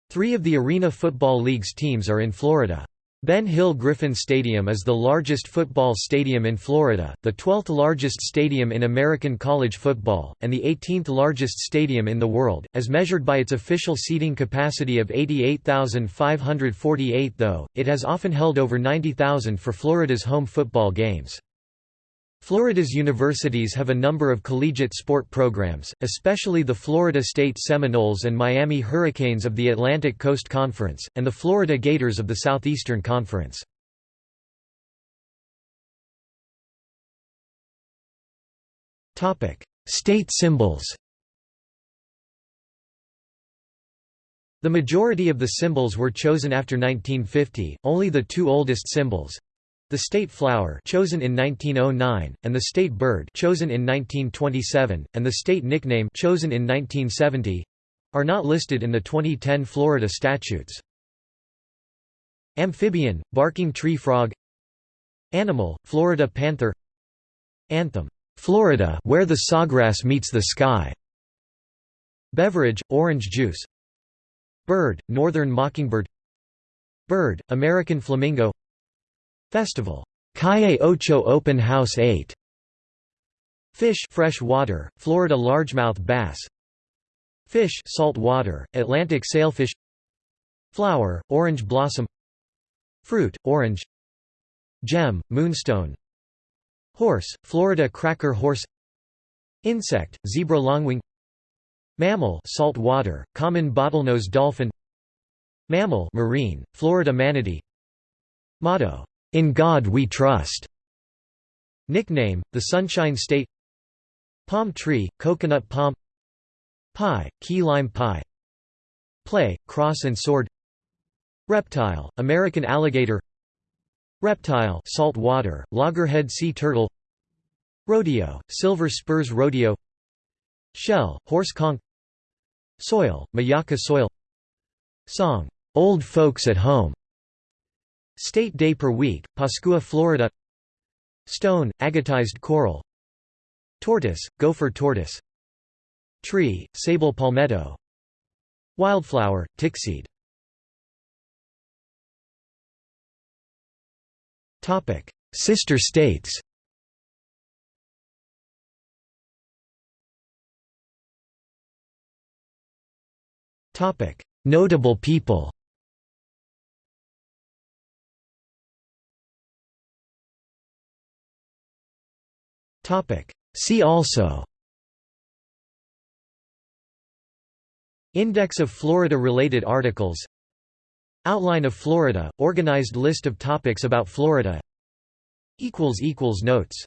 A: Three of the Arena Football League's teams are in Florida. Ben Hill Griffin Stadium is the largest football stadium in Florida, the 12th largest stadium in American college football, and the 18th largest stadium in the world, as measured by its official seating capacity of 88,548 though, it has often held over 90,000 for Florida's home football games. Florida's universities have a number of collegiate sport programs, especially the Florida State Seminoles and Miami Hurricanes of the Atlantic Coast Conference, and the Florida Gators of the Southeastern Conference. State symbols The majority of the symbols were chosen after 1950, only the two oldest symbols, the state flower chosen in 1909, and the state bird chosen in 1927, and the state nickname chosen in 1970 are not listed in the 2010 Florida statutes. Amphibian, barking tree frog. Animal, Florida panther. Anthem, Florida where the sawgrass meets the sky. Beverage, orange juice. Bird, northern mockingbird. Bird, American flamingo Festival. Calle Ocho Open House 8 Fish fresh water, Florida largemouth bass. Fish salt water, Atlantic sailfish. Flower, orange blossom. Fruit, orange. Gem, moonstone. Horse, Florida cracker horse. Insect, zebra longwing. Mammal salt water, common bottlenose dolphin. Mammal marine, Florida manatee. Motto in God We Trust. Nickname, the Sunshine State. Palm tree, coconut palm. Pie, key lime pie. Play, cross and sword. Reptile, American alligator. Reptile salt water, loggerhead sea turtle. Rodeo, silver spurs rodeo. Shell, horse conch. Soil, Myakka soil. Song, "'Old Folks at Home' State day per week, Pascua, Florida. Stone, agatized coral. Tortoise, gopher tortoise. Tree, sable palmetto. Wildflower, tickseed. Sister states. Notable people See also. Index of Florida-related articles. Outline of Florida – organized list of topics about Florida. Notes